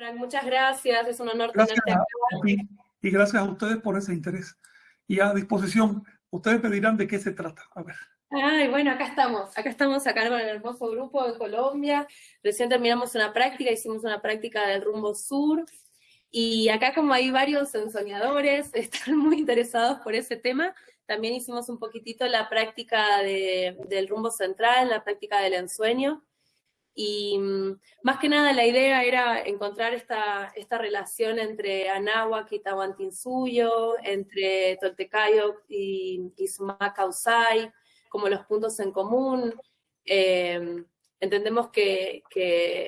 Frank, muchas gracias, es un honor tenerte acá. y gracias a ustedes por ese interés. Y a disposición, ustedes me dirán de qué se trata. A ver. Ay, bueno, acá estamos, acá estamos acá con el hermoso grupo de Colombia. Recién terminamos una práctica, hicimos una práctica del rumbo sur. Y acá como hay varios ensoñadores, están muy interesados por ese tema, también hicimos un poquitito la práctica del rumbo central, la práctica del ensueño. Y mm, más que nada la idea era encontrar esta, esta relación entre Anáhuac y Tahuantinsuyo, entre Toltecayo y, y Sumacausay, como los puntos en común. Eh, entendemos que,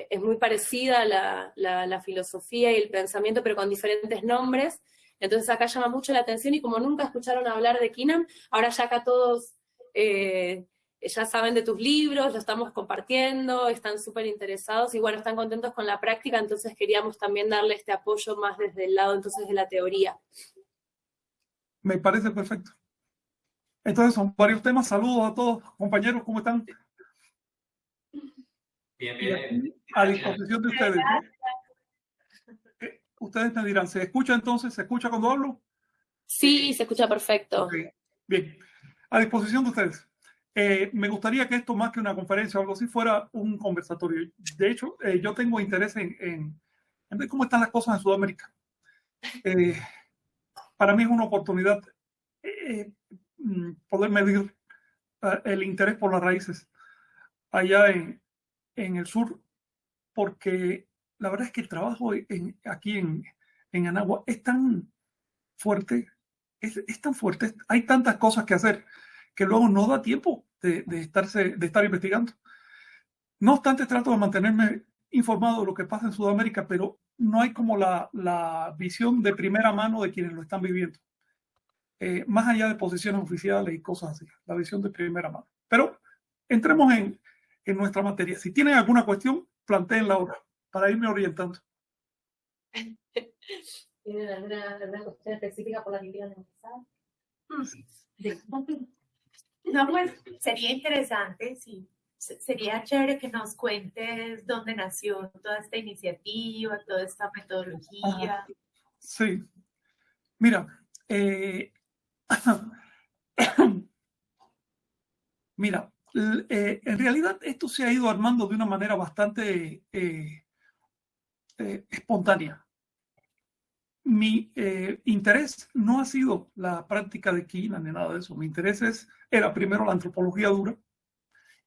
es muy parecida la, la, filosofía y el pensamiento, pero con diferentes nombres. Entonces acá llama mucho la atención y como nunca escucharon hablar de Kinam, ahora ya acá todos eh, ya saben de tus libros, lo estamos compartiendo, están súper interesados y bueno, están contentos con la práctica, entonces queríamos también darle este apoyo más desde el lado entonces de la teoría. Me parece perfecto. Entonces son varios temas. Saludos a todos, compañeros, ¿cómo están? Bien, bien. A disposición de ustedes. Ustedes me dirán, ¿se escucha entonces? ¿Se escucha cuando hablo? Sí, se escucha perfecto. Bien, a disposición de ustedes. Eh, me gustaría que esto más que una conferencia o algo así fuera un conversatorio. De hecho, eh, yo tengo interés en, ver cómo están las cosas en Sudamérica. Eh, para mí es una oportunidad Mm, poder medir eh, el interés por las raíces allá en, en, el sur, porque la verdad es que el trabajo en, aquí en, en Anagua es tan fuerte, es, es, tan fuerte, hay tantas cosas que hacer que luego no da tiempo de, de, estarse, de estar investigando. No obstante, trato de mantenerme informado de lo que pasa en Sudamérica, pero no hay como la, la visión de primera mano de quienes lo están viviendo. Eh, más allá de posiciones oficiales y cosas así, la visión de primera mano. Pero entremos en, en nuestra materia. Si tienen alguna cuestión, la ahora para irme orientando. ¿Tienen alguna, cuestión específica por la que quieran empezar? No, pues sería interesante, sí. Sería chévere que nos cuentes dónde nació toda esta iniciativa, toda esta metodología. Sí. Mira, eh, Mira, eh, en realidad esto se ha ido armando de una manera bastante eh, eh, espontánea. Mi interés no ha sido la práctica de Quina ni nada de eso. Mi interés es, era primero la antropología dura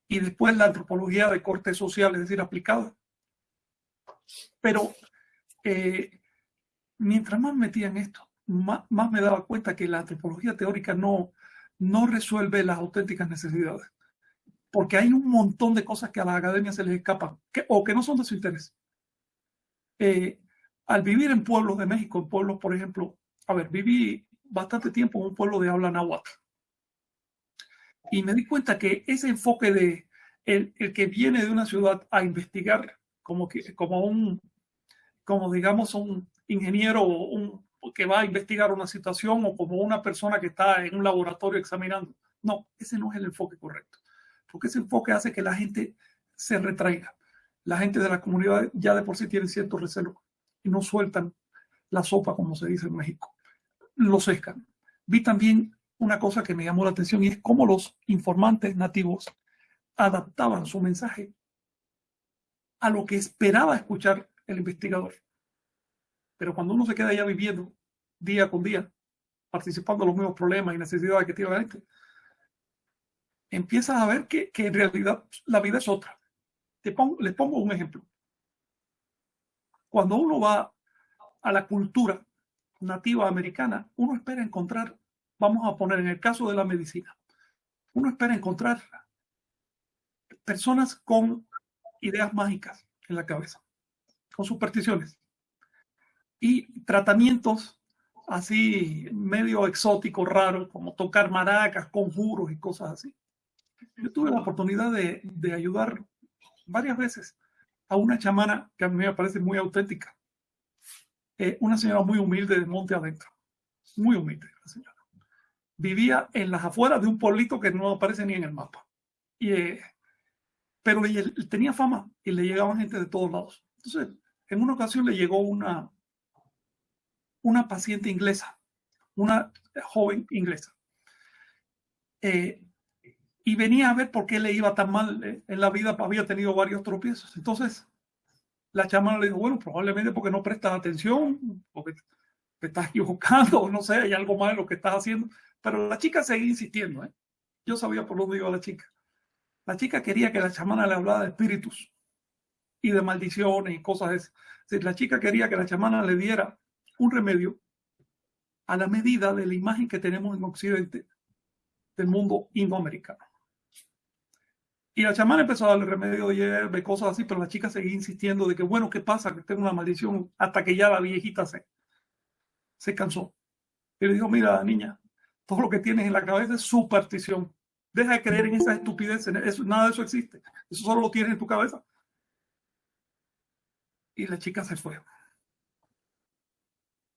y después la antropología de corte social, es decir, aplicada. Pero mientras más metía en esto, más, me daba cuenta que la antropología teórica no, no resuelve las auténticas necesidades. Porque hay un montón de cosas que a la academia se les escapan o que no son de su interés. Eh, al vivir en pueblos de México, en pueblos, por ejemplo, a ver, viví bastante tiempo en un pueblo de habla náhuatl. Y me di cuenta que ese enfoque de el, el que viene de una ciudad a investigar como, que, como un, como digamos, un ingeniero un que va a investigar una situación o como una persona que está en un laboratorio examinando. No, ese no es el enfoque correcto, porque ese enfoque hace que la gente se retraiga. La gente de la comunidad ya de por sí tiene cierto recelo y no sueltan la sopa, como se dice en México. Lo sescan. Vi también una cosa que me llamó la atención y es cómo los informantes nativos adaptaban su mensaje a lo que esperaba escuchar el investigador. Pero cuando uno se queda ya viviendo día con día, participando en los mismos problemas y necesidades que tiene la gente, empiezas a ver que, que en realidad la vida es otra. Te pongo, les pongo un ejemplo. Cuando uno va a la cultura nativa americana, uno espera encontrar, vamos a poner en el caso de la medicina, uno espera encontrar personas con ideas mágicas en la cabeza, con supersticiones y tratamientos así medio exótico, raro, como tocar maracas, conjuros y cosas así. Yo tuve la oportunidad de, de ayudar varias veces a una chamana que a mí me parece muy auténtica. Eh, una señora muy humilde de monte adentro. Muy humilde la señora. Vivía en las afueras de un pueblito que no aparece ni en el mapa. Y, eh, pero tenía fama y le llegaban gente de todos lados. Entonces, en una ocasión le llegó una, una paciente inglesa, una joven inglesa. Eh, y venía a ver por qué le iba tan mal eh, en la vida, había tenido varios tropiezos. Entonces, la chamana le dijo, bueno, probablemente porque no prestas atención, porque te estás equivocando, no sé, hay algo más de lo que estás haciendo. Pero la chica seguía insistiendo, ¿eh? Yo sabía por dónde iba la chica. La chica quería que la chamana le hablara de espíritus y de maldiciones y cosas de esas. la chica quería que la chamana le diera un remedio a la medida de la imagen que tenemos en Occidente del mundo indoamericano. Y la chamana empezó a darle remedio de hierba cosas así, pero la chica seguía insistiendo de que, bueno, ¿qué pasa? Que tengo una maldición hasta que ya la viejita se, se cansó. Y le dijo, mira, niña, todo lo que tienes en la cabeza es superstición. Deja de creer en esas estupideces. Eso, nada de eso existe. Eso solo lo tienes en tu cabeza. Y la chica se fue.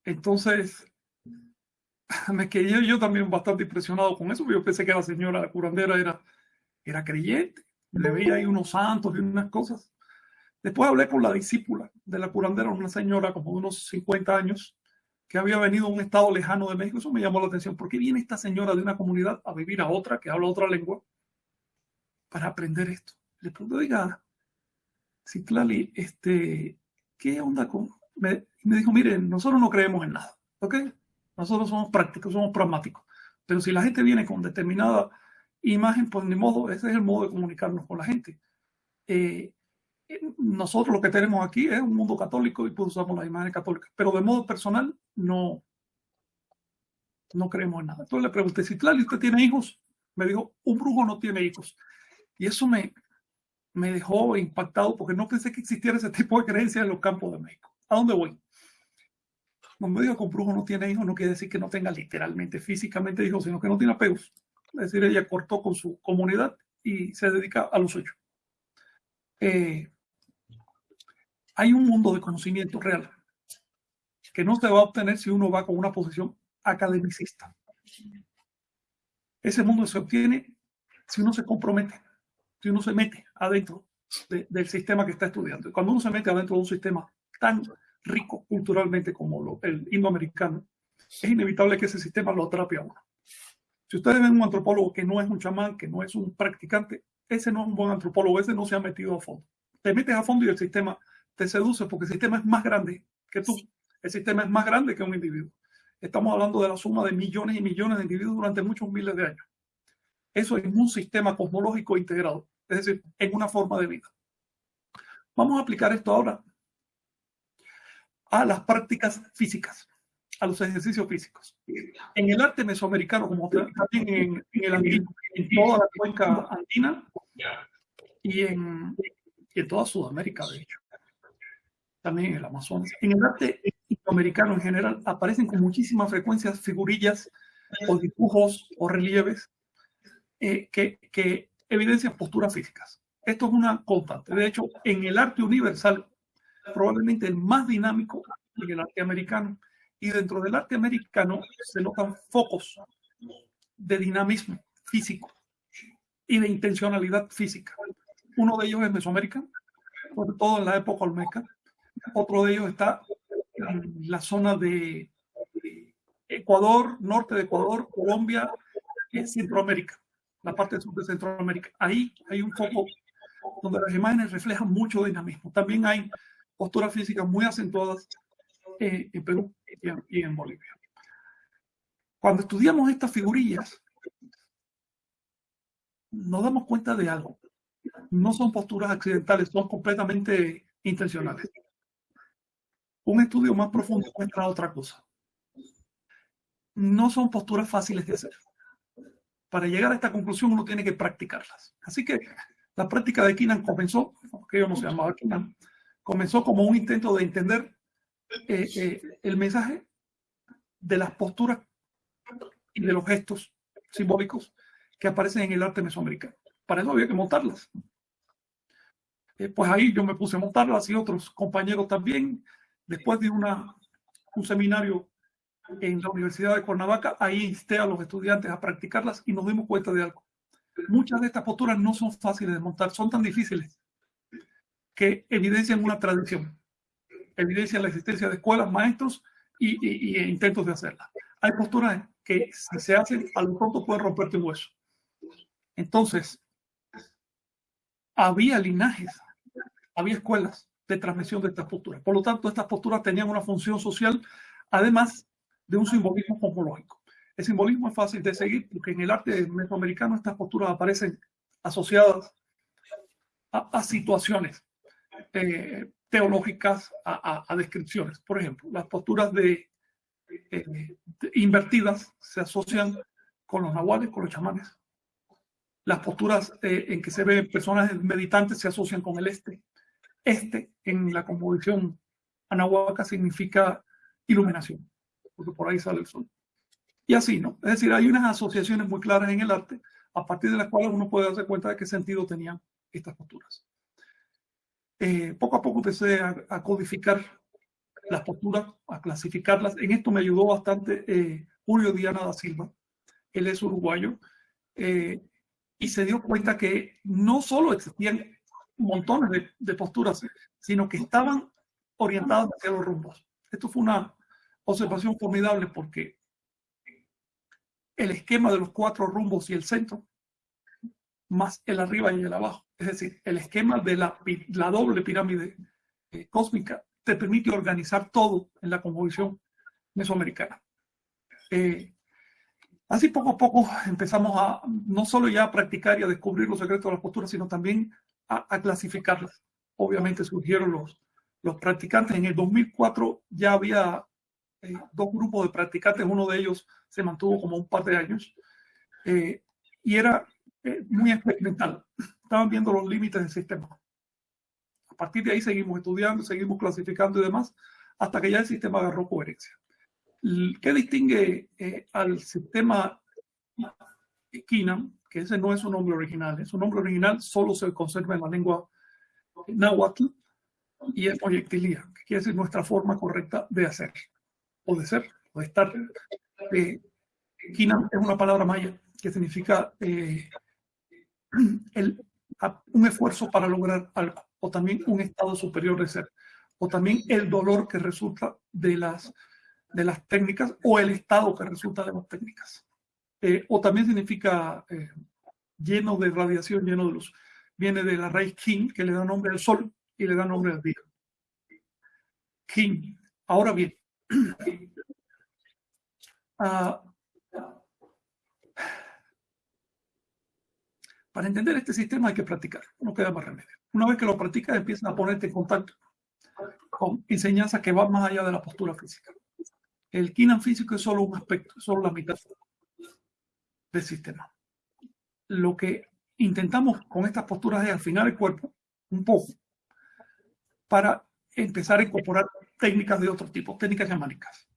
Entonces, me quedé yo también bastante impresionado con eso. Yo pensé que la señora la curandera era, era creyente. Le veía ahí unos santos y unas cosas. Después hablé con la discípula de la curandera, una señora como de unos 50 años, que había venido a un estado lejano de México. Eso me llamó la atención. ¿Por qué viene esta señora de una comunidad a vivir a otra que habla otra lengua para aprender esto? Le pregunto, diga, Citlali, este, ¿qué onda con...? Me, me dijo, miren, nosotros no creemos en nada, ¿ok? Nosotros somos prácticos, somos pragmáticos. Pero si la gente viene con determinada imagen, pues ni modo, ese es el modo de comunicarnos con la gente. Eh, nosotros lo que tenemos aquí es un mundo católico y pues usamos la imagen católica, pero de modo personal no, no creemos en nada. Entonces le pregunté, si Tlali, ¿usted tiene hijos? Me dijo, un brujo no tiene hijos. Y eso me, me dejó impactado porque no pensé que existiera ese tipo de creencias en los campos de México. ¿A dónde voy? Cuando me digo que un brujo no tiene hijos, no quiere decir que no tenga literalmente, físicamente hijos, sino que no tiene apegos. Es decir, ella cortó con su comunidad y se dedica a lo suyo. Eh, hay un mundo de conocimiento real que no se va a obtener si uno va con una posición academicista. Ese mundo se obtiene si uno se compromete, si uno se mete adentro del sistema que está estudiando. Cuando uno se mete adentro de un sistema tan rico culturalmente como el indoamericano, es inevitable que ese sistema lo atrape a uno. Si ustedes ven un antropólogo que no es un chamán, que no es un practicante, ese no es un buen antropólogo, ese no se ha metido a fondo. Te metes a fondo y el sistema te seduce porque el sistema es más grande que tú. El sistema es más grande que un individuo. Estamos hablando de la suma de millones y millones de individuos durante muchos miles de años. Eso es un sistema cosmológico integrado, es decir, en una forma de vida. Vamos a aplicar esto ahora a las prácticas físicas, a los ejercicios físicos. En el arte mesoamericano, como también en, el en toda la cuenca andina y en, en toda Sudamérica, de hecho también en el Amazonas. En el arte americano en general aparecen con muchísima frecuencia figurillas o dibujos o relieves eh, que, que evidencian posturas físicas. Esto es una constante. De hecho, en el arte universal, probablemente el más dinámico en el arte americano, y dentro del arte americano se notan focos de dinamismo físico y de intencionalidad física. Uno de ellos es Mesoamérica, sobre todo en la época olmeca, otro de ellos está en la zona de Ecuador, norte de Ecuador, Colombia, Centroamérica, la parte sur de Centroamérica. Ahí hay un foco donde las imágenes reflejan mucho dinamismo. También hay posturas físicas muy acentuadas eh, en Perú y en Bolivia. Cuando estudiamos estas figurillas, nos damos cuenta de algo. No son posturas accidentales, son completamente intencionales un estudio más profundo encuentra otra cosa. No son posturas fáciles de hacer. Para llegar a esta conclusión uno tiene que practicarlas. Así que la práctica de Kinan comenzó, que yo no se llamaba Kinan, comenzó como un intento de entender eh, eh, el mensaje de las posturas y de los gestos simbólicos que aparecen en el arte mesoamericano. Para eso había que montarlas. Eh, pues ahí yo me puse a montarlas y otros compañeros también después de una, un seminario en la Universidad de Cuernavaca, ahí insté a los estudiantes a practicarlas y nos dimos cuenta de algo. Muchas de estas posturas no son fáciles de montar, son tan difíciles que evidencian una tradición. Evidencian la existencia de escuelas, maestros y, intentos de hacerla. Hay posturas que si se hacen, a lo pronto pueden romperte un hueso. Entonces, había linajes, había escuelas de transmisión de estas posturas. Por lo tanto, estas posturas tenían una función social, además de un simbolismo cosmológico. El simbolismo es fácil de seguir porque en el arte mesoamericano estas posturas aparecen asociadas a, situaciones eh, teológicas, a, descripciones. Por ejemplo, las posturas de, eh, invertidas se asocian con los nahuales, con los chamanes. Las posturas eh, en que se ven personas meditantes se asocian con el este. Este, en la composición anahuaca, significa iluminación, porque por ahí sale el sol. Y así, ¿no? Es decir, hay unas asociaciones muy claras en el arte a partir de las cuales uno puede darse cuenta de qué sentido tenían estas posturas. Eh, poco a poco empecé a, codificar las posturas, a clasificarlas. En esto me ayudó bastante eh, Julio Diana da Silva. Él es uruguayo. Eh, y se dio cuenta que no solo existían montones de, de posturas, sino que estaban orientadas hacia los rumbos. Esto fue una observación formidable porque el esquema de los cuatro rumbos y el centro, más el arriba y el abajo, es decir, el esquema de la, la doble pirámide eh, cósmica te permite organizar todo en la composición mesoamericana. Eh, así poco a poco empezamos a no solo ya a practicar y a descubrir los secretos de las posturas, sino también a, clasificarlas. Obviamente surgieron los, los practicantes. En el 2004 ya había eh, dos grupos de practicantes, uno de ellos se mantuvo como un par de años y era muy experimental estaban viendo los límites del sistema. A partir de ahí seguimos estudiando, seguimos clasificando y demás, hasta que ya el sistema agarró coherencia. ¿Qué distingue eh, al sistema Kinam? Que ese no es su nombre original. Su nombre original solo se conserva en la lengua náhuatl y es proyectilía, que quiere decir nuestra forma correcta de hacer, o de ser, o de estar. Eh, es una palabra maya que significa eh, el un esfuerzo para lograr algo, o también un estado superior de ser, o también el dolor que resulta de las, de las técnicas, o el estado que resulta de las técnicas. Eh, o también significa eh, lleno de radiación, lleno de luz. Viene de la raíz King, que le da nombre al sol y le da nombre al día. King. Ahora bien, uh, Para entender este sistema hay que practicar, no queda más remedio. Una vez que lo practicas, empiezas a ponerte en contacto con enseñanzas que van más allá de la postura física. El Kinan físico es solo un aspecto, es solo la mitad del sistema. Lo que intentamos con estas posturas es afinar el cuerpo un poco para empezar a incorporar técnicas de otro tipo, técnicas chamánicas.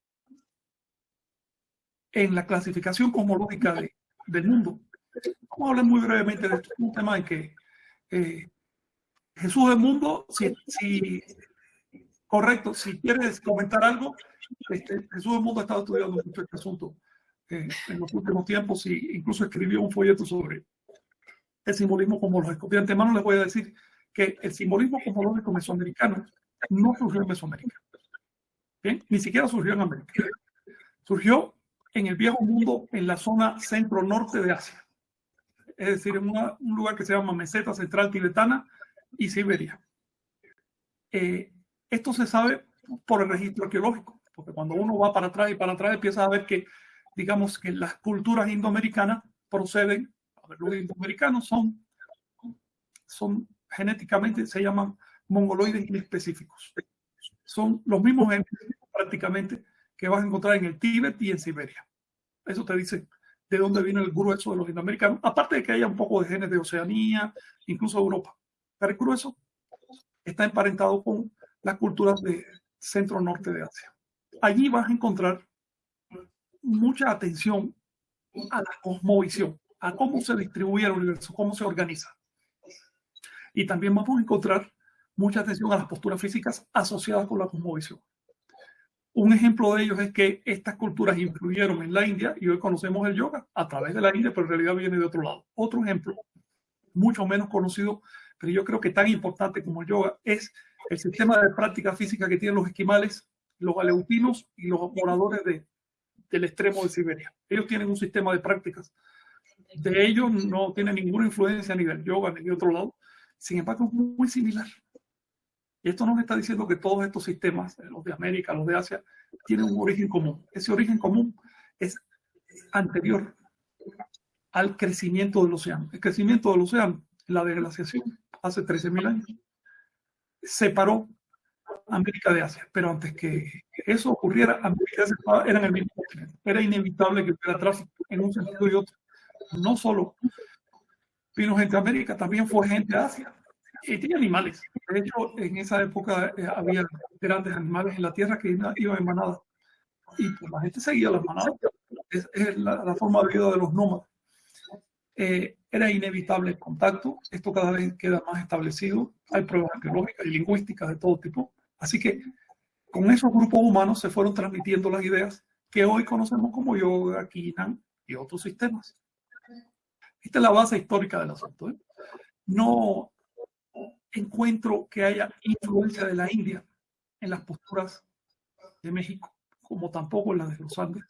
En la clasificación cosmológica del mundo, Vamos a hablar muy brevemente de esto. Un tema en que eh, Jesús del mundo, si, correcto, si quieres comentar algo, este, Jesús del mundo ha estado estudiando mucho este asunto eh, en los últimos tiempos y incluso escribió un folleto sobre el simbolismo cosmológico. De antemano les voy a decir que el simbolismo cosmológico mesoamericano no surgió en Mesoamérica. ¿Bien? Ni siquiera surgió en América. Surgió en el viejo mundo, en la zona centro-norte de Asia es decir, en un lugar que se llama Meseta Central Tibetana y Siberia. Eh, esto se sabe por el registro arqueológico, porque cuando uno va para atrás y para atrás empieza a ver que, digamos, que las culturas indoamericanas proceden, a los indoamericanos son, son genéticamente, se llaman mongoloides inespecíficos. Son los mismos genes prácticamente que vas a encontrar en el Tíbet y en Siberia. Eso te dice de dónde viene el grueso de los indoamericanos, aparte de que haya un poco de genes de Oceanía, incluso Europa. Pero el grueso está emparentado con las culturas de centro-norte de Asia. Allí vas a encontrar mucha atención a la cosmovisión, a cómo se distribuye el universo, cómo se organiza. Y también vamos a encontrar mucha atención a las posturas físicas asociadas con la cosmovisión. Un ejemplo de ellos es que estas culturas influyeron en la India y hoy conocemos el yoga a través de la India, pero en realidad viene de otro lado. Otro ejemplo, mucho menos conocido, pero yo creo que tan importante como el yoga, es el sistema de práctica física que tienen los esquimales, los aleutinos y los moradores de, del extremo de Siberia. Ellos tienen un sistema de prácticas. De ellos no tiene ninguna influencia ni del yoga ni de otro lado. Sin embargo, es muy similar. Y esto nos está diciendo que todos estos sistemas, los de América, los de Asia, tienen un origen común. Ese origen común es anterior al crecimiento del océano. El crecimiento del océano, la deglaciación, hace 13.000 años, separó América de Asia. Pero antes que eso ocurriera, América y Asia eran el mismo continente. Era inevitable que hubiera tráfico en un sentido y otro. No solo vino gente de América, también fue gente de Asia. Y tenía animales. De hecho, en esa época eh, había grandes animales en la tierra que iban en manada. Y pues, la gente seguía las manadas. Es, la, forma de vida de los nómadas. Eh, era inevitable el contacto. Esto cada vez queda más establecido. Hay pruebas arqueológicas y lingüísticas de todo tipo. Así que con esos grupos humanos se fueron transmitiendo las ideas que hoy conocemos como yoga, kinan y otros sistemas. Esta es la base histórica del asunto. ¿eh? No encuentro que haya influencia de la India en las posturas de México, como tampoco en las de los Andes.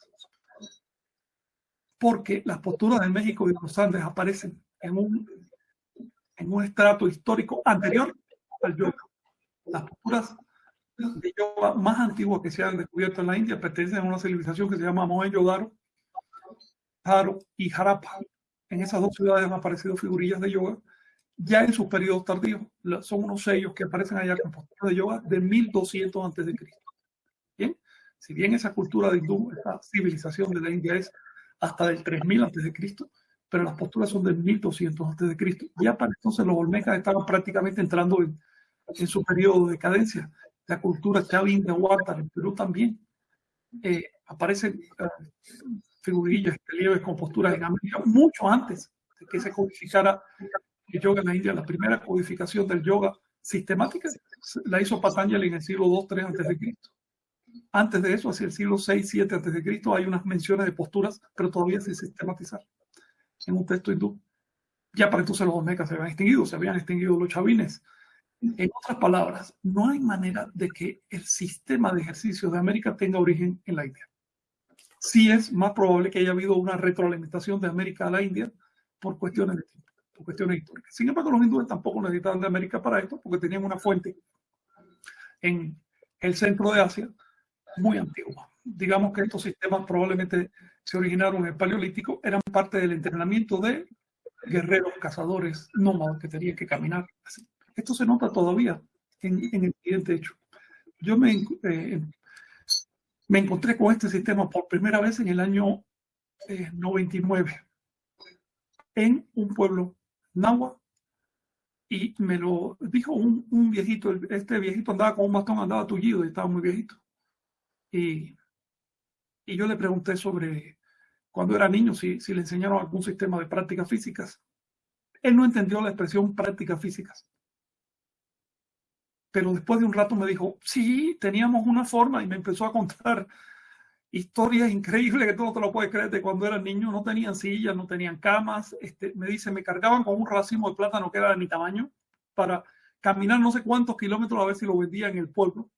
Porque las posturas de México y de los Andes aparecen en un, en un estrato histórico anterior al yoga. Las posturas de yoga más antiguas que se han descubierto en la India pertenecen a una civilización que se llama Mohenjo-Daro, Haro y Harappa. En esas dos ciudades han aparecido figurillas de yoga ya en sus periodos tardíos. Son unos sellos que aparecen allá con posturas de yoga de 1200 antes de Cristo. Bien, si bien esa cultura de hindú, esa civilización de la India es hasta del 3000 antes de Cristo, pero las posturas son de 1200 antes de Cristo. Ya para entonces los olmecas estaban prácticamente entrando en, en su periodo de decadencia. La cultura chavín de Huártar en Perú también. Eh, aparecen eh, figurillas, relieves con posturas en América mucho antes de que se codificara el yoga en la India. La primera codificación del yoga sistemática la hizo Patanjali en el siglo II, 3 antes de Cristo. Antes de eso, hacia el siglo 6, 7 antes de Cristo, hay unas menciones de posturas, pero todavía sin sistematizar en un texto hindú. Ya para entonces los olmecas se habían extinguido, se habían extinguido los chavines. En otras palabras, no hay manera de que el sistema de ejercicio de América tenga origen en la India. Sí es más probable que haya habido una retroalimentación de América a la India por cuestiones de tiempo cuestiones históricas. Sin embargo, los hindúes tampoco necesitaban de América para esto, porque tenían una fuente en el centro de Asia muy antigua. Digamos que estos sistemas probablemente se originaron en el Paleolítico, eran parte del entrenamiento de guerreros, cazadores, nómadas que tenían que caminar. Esto se nota todavía en, el siguiente hecho. Yo me, eh, me encontré con este sistema por primera vez en el año 99 eh, en un pueblo Nahua. Y me lo dijo un, un, viejito, este viejito andaba con un bastón, andaba tullido y estaba muy viejito. Y, y yo le pregunté sobre cuando era niño si, si le enseñaron algún sistema de prácticas físicas. Él no entendió la expresión prácticas físicas. Pero después de un rato me dijo, sí, teníamos una forma y me empezó a contar historias increíbles que tú no te lo puedes creer de cuando eran niños, no tenían sillas, no tenían camas. Este, me dice, me cargaban con un racimo de plátano que era de mi tamaño para caminar no sé cuántos kilómetros a ver si lo vendía en el pueblo.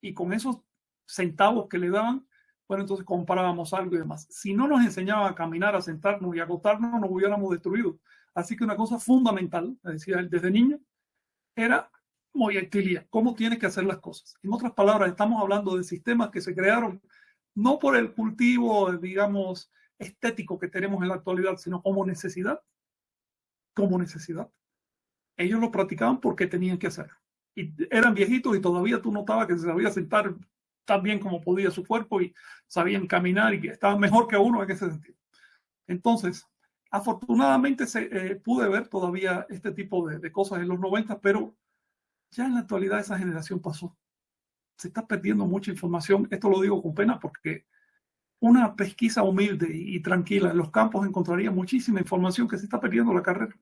Y con esos centavos que le daban, bueno, entonces comprábamos algo y demás. Si no nos enseñaban a caminar, a sentarnos y a acostarnos, nos hubiéramos destruido. Así que una cosa fundamental, me decía él desde niño, era movilidad, cómo tiene que hacer las cosas. En otras palabras, estamos hablando de sistemas que se crearon no por el cultivo, digamos, estético que tenemos en la actualidad, sino como necesidad, como necesidad. Ellos lo practicaban porque tenían que hacerlo. Y eran viejitos y todavía tú notabas que se sabía sentar tan bien como podía su cuerpo y sabían caminar y estaban mejor que uno en ese sentido. Entonces, afortunadamente se, eh, pude ver todavía este tipo de, de cosas en los 90, pero ya en la actualidad esa generación pasó se está perdiendo mucha información. Esto lo digo con pena porque una pesquisa humilde y tranquila en los campos encontraría muchísima información que se está perdiendo la carrera.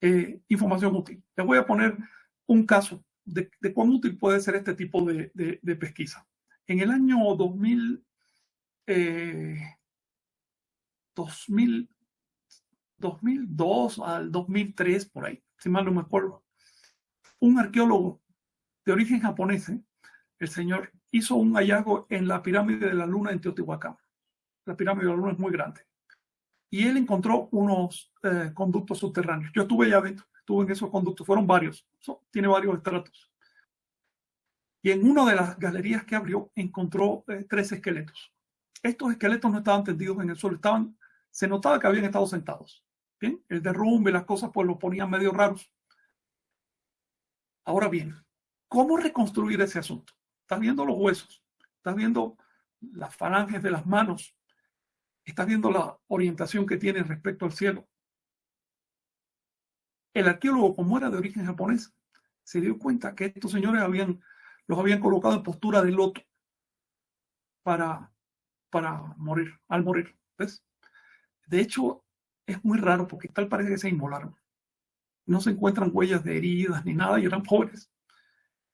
Eh, información útil. Les voy a poner un caso de, cuán útil puede ser este tipo de, pesquisa. En el año 2000, 2000, 2002 al 2003, por ahí, si mal no me acuerdo, un arqueólogo de origen japonés, ¿eh? el señor, hizo un hallazgo en la pirámide de la luna en Teotihuacán. La pirámide de la luna es muy grande. Y él encontró unos eh, conductos subterráneos. Yo estuve allá adentro, estuve en esos conductos, fueron varios, tiene varios estratos. Y en una de las galerías que abrió encontró eh, tres esqueletos. Estos esqueletos no estaban tendidos en el suelo, estaban, se notaba que habían estado sentados. Bien, el derrumbe, las cosas, pues lo ponían medio raros. Ahora bien, ¿cómo reconstruir ese asunto? Estás viendo los huesos, estás viendo las falanges de las manos, estás viendo la orientación que tiene respecto al cielo. El arqueólogo, como era de origen japonés, se dio cuenta que estos señores habían, los habían colocado en postura de loto para, para morir, al morir. ¿ves? De hecho, es muy raro porque tal parece que se inmolaron no se encuentran huellas de heridas ni nada, y eran pobres.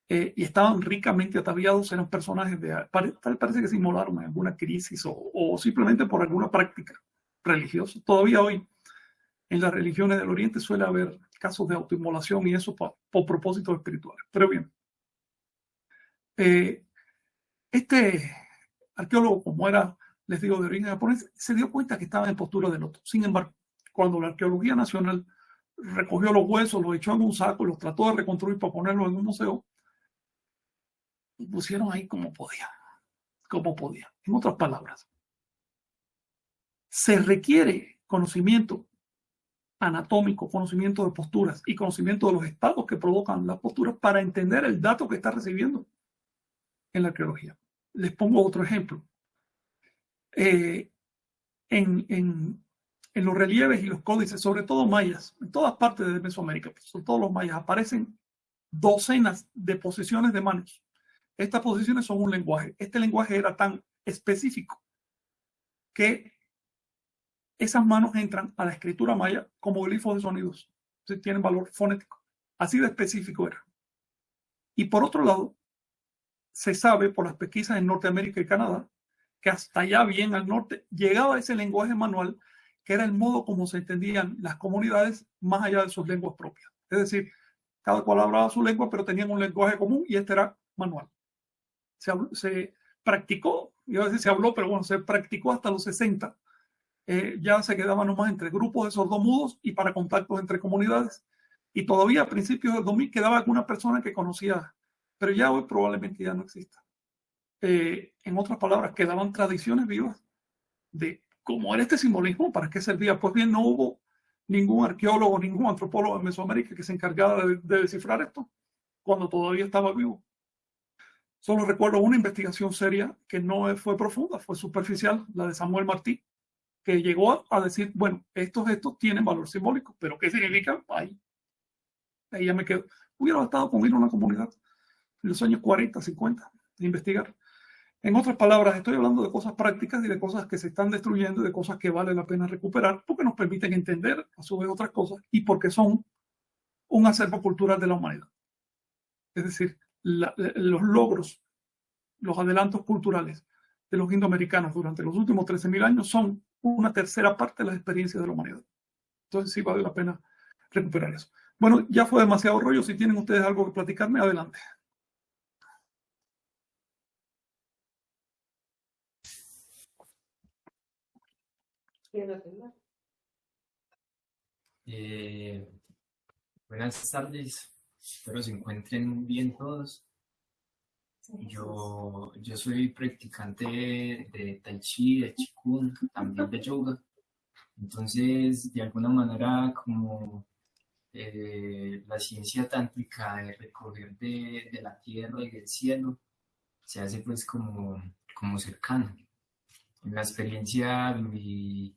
Eh, y estaban ricamente ataviados, eran personajes de... Parece que se inmolaron en alguna crisis o, simplemente por alguna práctica religiosa. Todavía hoy en las religiones del Oriente suele haber casos de autoinmolación y eso por, propósitos espirituales. Pero bien, eh, este arqueólogo, como era, les digo, de origen japonés, se dio cuenta que estaba en postura de loto. Sin embargo, cuando la arqueología nacional recogió los huesos, los echó en un saco y los trató de reconstruir para ponerlos en un museo. Pusieron ahí como podía, como podía. En otras palabras, se requiere conocimiento anatómico, conocimiento de posturas y conocimiento de los estados que provocan las posturas para entender el dato que está recibiendo en la arqueología. Les pongo otro ejemplo. Eh, en, en, en los relieves y los códices, sobre todo mayas, en todas partes de Mesoamérica, sobre todo los mayas, aparecen docenas de posiciones de manos. Estas posiciones son un lenguaje. Este lenguaje era tan específico que esas manos entran a la escritura maya como glifos de sonidos. tienen valor fonético. Así de específico era. Y por otro lado, se sabe por las pesquisas en Norteamérica y Canadá que hasta allá bien al norte llegaba ese lenguaje manual que era el modo como se entendían las comunidades más allá de sus lenguas propias. Es decir, cada cual hablaba su lengua, pero tenían un lenguaje común y este era manual. Se, practicó, iba a decir se habló, pero bueno, se practicó hasta los 60. Eh, ya se quedaba nomás entre grupos de sordomudos y para contactos entre comunidades. Y todavía a principios del 2000 quedaba alguna persona que conocía, pero ya hoy probablemente ya no exista. Eh, en otras palabras, quedaban tradiciones vivas de ¿Cómo era este simbolismo? ¿Para qué servía? Pues bien, no hubo ningún arqueólogo, ningún antropólogo en Mesoamérica que se encargara de, descifrar esto cuando todavía estaba vivo. Solo recuerdo una investigación seria que no fue profunda, fue superficial, la de Samuel Martí, que llegó a, decir, bueno, estos estos tienen valor simbólico, pero ¿qué significa? Ahí, ahí ya me quedo. Hubiera estado con ir a una comunidad en los años 40, 50, de investigar. En otras palabras, estoy hablando de cosas prácticas y de cosas que se están destruyendo y de cosas que vale la pena recuperar porque nos permiten entender a su vez otras cosas y porque son un acervo cultural de la humanidad. Es decir, los logros, los adelantos culturales de los indoamericanos durante los últimos 13.000 años son una tercera parte de las experiencias de la humanidad. Entonces sí vale la pena recuperar eso. Bueno, ya fue demasiado rollo. Si tienen ustedes algo que platicarme, adelante. Eh, buenas tardes, espero se encuentren bien todos. Yo, yo soy practicante de Tai Chi, de Qigong, también de yoga. Entonces, de alguna manera, como eh, la ciencia tántrica de recoger de, de, la tierra y del cielo, se hace pues como, como cercano. En la experiencia mi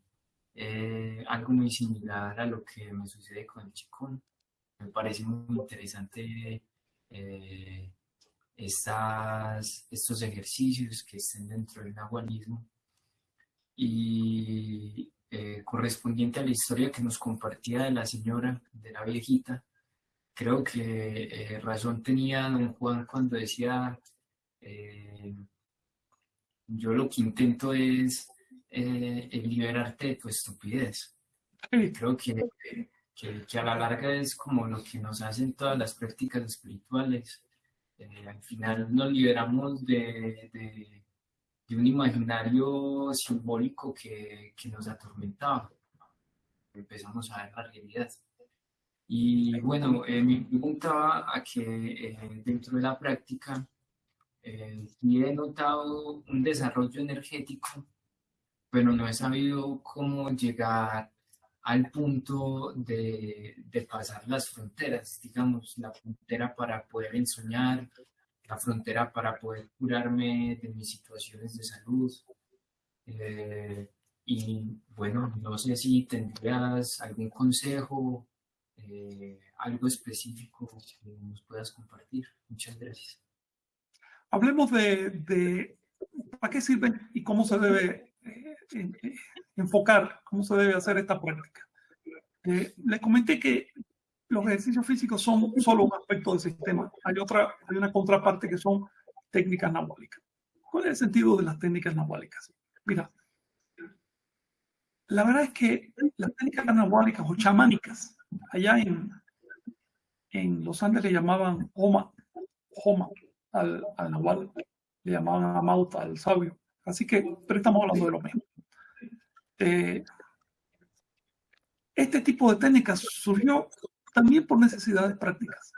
eh, algo muy similar a lo que me sucede con el chikun. Me parece muy interesante eh, estas, estos ejercicios que estén dentro del nahualismo y eh, correspondiente a la historia que nos compartía de la señora, de la viejita, creo que razón tenía don Juan cuando decía, yo lo que intento es eh, liberarte de tu estupidez. Creo que que, que, a la larga es como lo que nos hacen todas las prácticas espirituales. Eh, al final nos liberamos de, de, de, un imaginario simbólico que, que nos atormentaba. Empezamos a ver la realidad. Y bueno, eh, me preguntaba a que eh, dentro de la práctica eh, he notado un desarrollo energético, pero no he sabido cómo llegar al punto de, de, pasar las fronteras, digamos, la frontera para poder ensoñar, la frontera para poder curarme de mis situaciones de salud. Eh, y bueno, no sé si tendrías algún consejo, eh, algo específico que nos puedas compartir. Muchas gracias. Hablemos de, de para qué sirven y cómo se debe enfocar, cómo se debe hacer esta práctica. Les comenté que los ejercicios físicos son solo un aspecto del sistema. Hay otra, hay una contraparte que son técnicas anabólicas. ¿Cuál es el sentido de las técnicas anabólicas? Mira, la verdad es que las técnicas anabólicas o chamánicas, allá en, en los Andes le llamaban Homa, Homa al, al Nahual, le llamaban Amauta al sabio. Así que, pero estamos hablando de lo mismo. Eh, este tipo de técnicas surgió también por necesidades prácticas.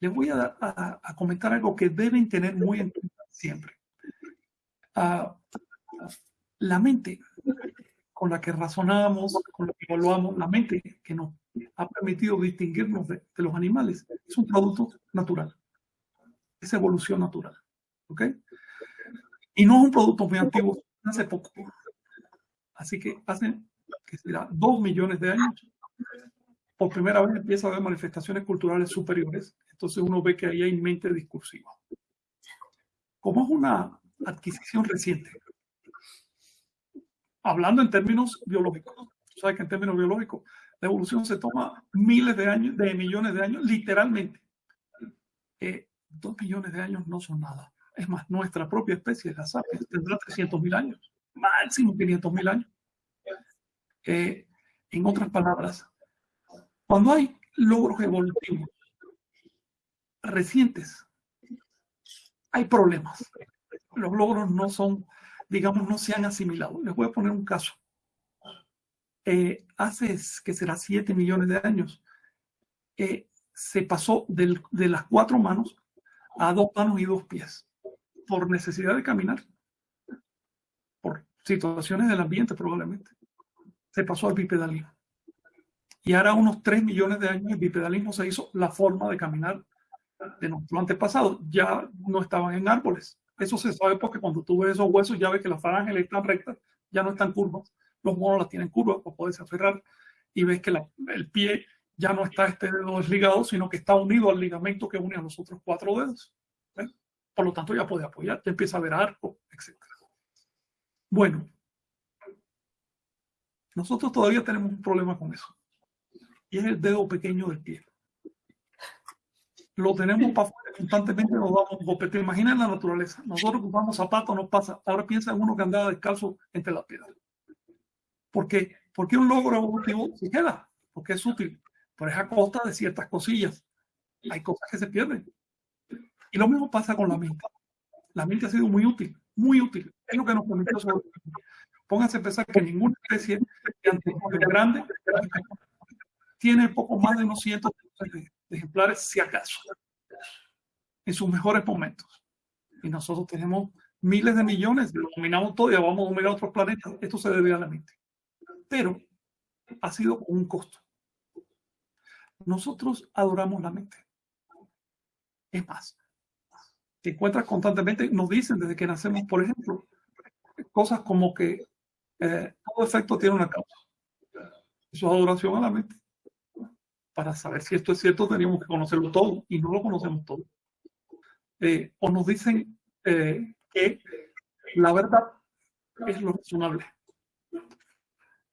Les voy a, a, a comentar algo que deben tener muy en cuenta siempre. Uh, la mente con la que razonamos, con la que evaluamos, la mente que nos ha permitido distinguirnos de, de los animales, es un producto natural. Es evolución natural. ¿Ok? Y no es un producto muy antiguo, hace poco. Así que hace, que será, dos millones de años, por primera vez empieza a haber manifestaciones culturales superiores. Entonces uno ve que ahí hay mente discursiva. Como es una adquisición reciente, hablando en términos biológicos, sabes que en términos biológicos la evolución se toma miles de años, de millones de años, literalmente. Eh, dos millones de años no son nada. Es más, nuestra propia especie, la sapiens, tendrá 300 mil años, máximo 500 mil años. Eh, en otras palabras, cuando hay logros evolutivos recientes, hay problemas. Los logros no son, digamos, no se han asimilado. Les voy a poner un caso. Eh, hace, que será 7 millones de años, eh, se pasó del, de las cuatro manos a dos manos y dos pies por necesidad de caminar, por situaciones del ambiente probablemente. Se pasó al bipedalismo. Y ahora unos 3 millones de años el bipedalismo se hizo la forma de caminar de nuestro antepasado. Ya no estaban en árboles. Eso se sabe porque cuando tú ves esos huesos ya ves que las falanges están rectas, ya no están curvas. Los monos las tienen curvas para poderse aferrar y ves que el pie ya no está este dedo desligado, sino que está unido al ligamento que une a los otros cuatro dedos. Por lo tanto, ya puede apoyar, ya empieza a ver arco, etc. Bueno, nosotros todavía tenemos un problema con eso. Y es el dedo pequeño del pie. Lo tenemos para afuera, constantemente nos damos un golpe. Te imaginas la naturaleza. Nosotros usamos zapatos, nos pasa. Ahora piensa en uno que andaba descalzo entre las piedras. ¿Por qué? Porque un logro evolutivo se queda, porque es útil, pero es a costa de ciertas cosillas. Hay cosas que se pierden. Y lo mismo pasa con la mente. La mente ha sido muy útil, muy útil. Es lo que nos permitió sobrevivir. Pónganse a pensar que ninguna especie de grande tiene poco más de unos cientos de ejemplares, si acaso, en sus mejores momentos. Y nosotros tenemos miles de millones, lo dominamos todo y vamos a dominar otros planetas. Esto se debe a la mente. Pero ha sido un costo. Nosotros adoramos la mente. Es más, te encuentras constantemente, nos dicen desde que nacemos, por ejemplo, cosas como que eh, todo efecto tiene una causa. Eso es adoración a la mente. Para saber si esto es cierto, teníamos que conocerlo todo y no lo conocemos todo. Eh, o nos dicen eh, que la verdad es lo razonable.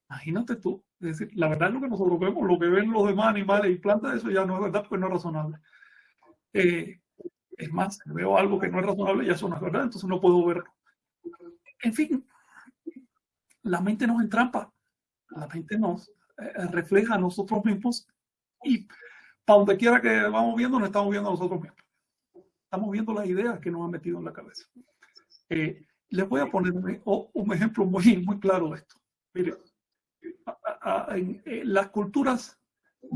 Imagínate tú, es decir, la verdad es lo que nosotros vemos, lo que ven los demás animales y plantas, eso ya no es verdad, pues no es razonable. Es más, veo algo que no es razonable y eso no es verdad, entonces no puedo verlo. En fin, la mente nos entrampa, la mente nos eh, refleja a nosotros mismos y para donde quiera que vamos viendo, nos estamos viendo nosotros mismos. Estamos viendo las ideas que nos han metido en la cabeza. Eh, les voy a poner un, ejemplo muy, muy claro de esto. Mire, en, las culturas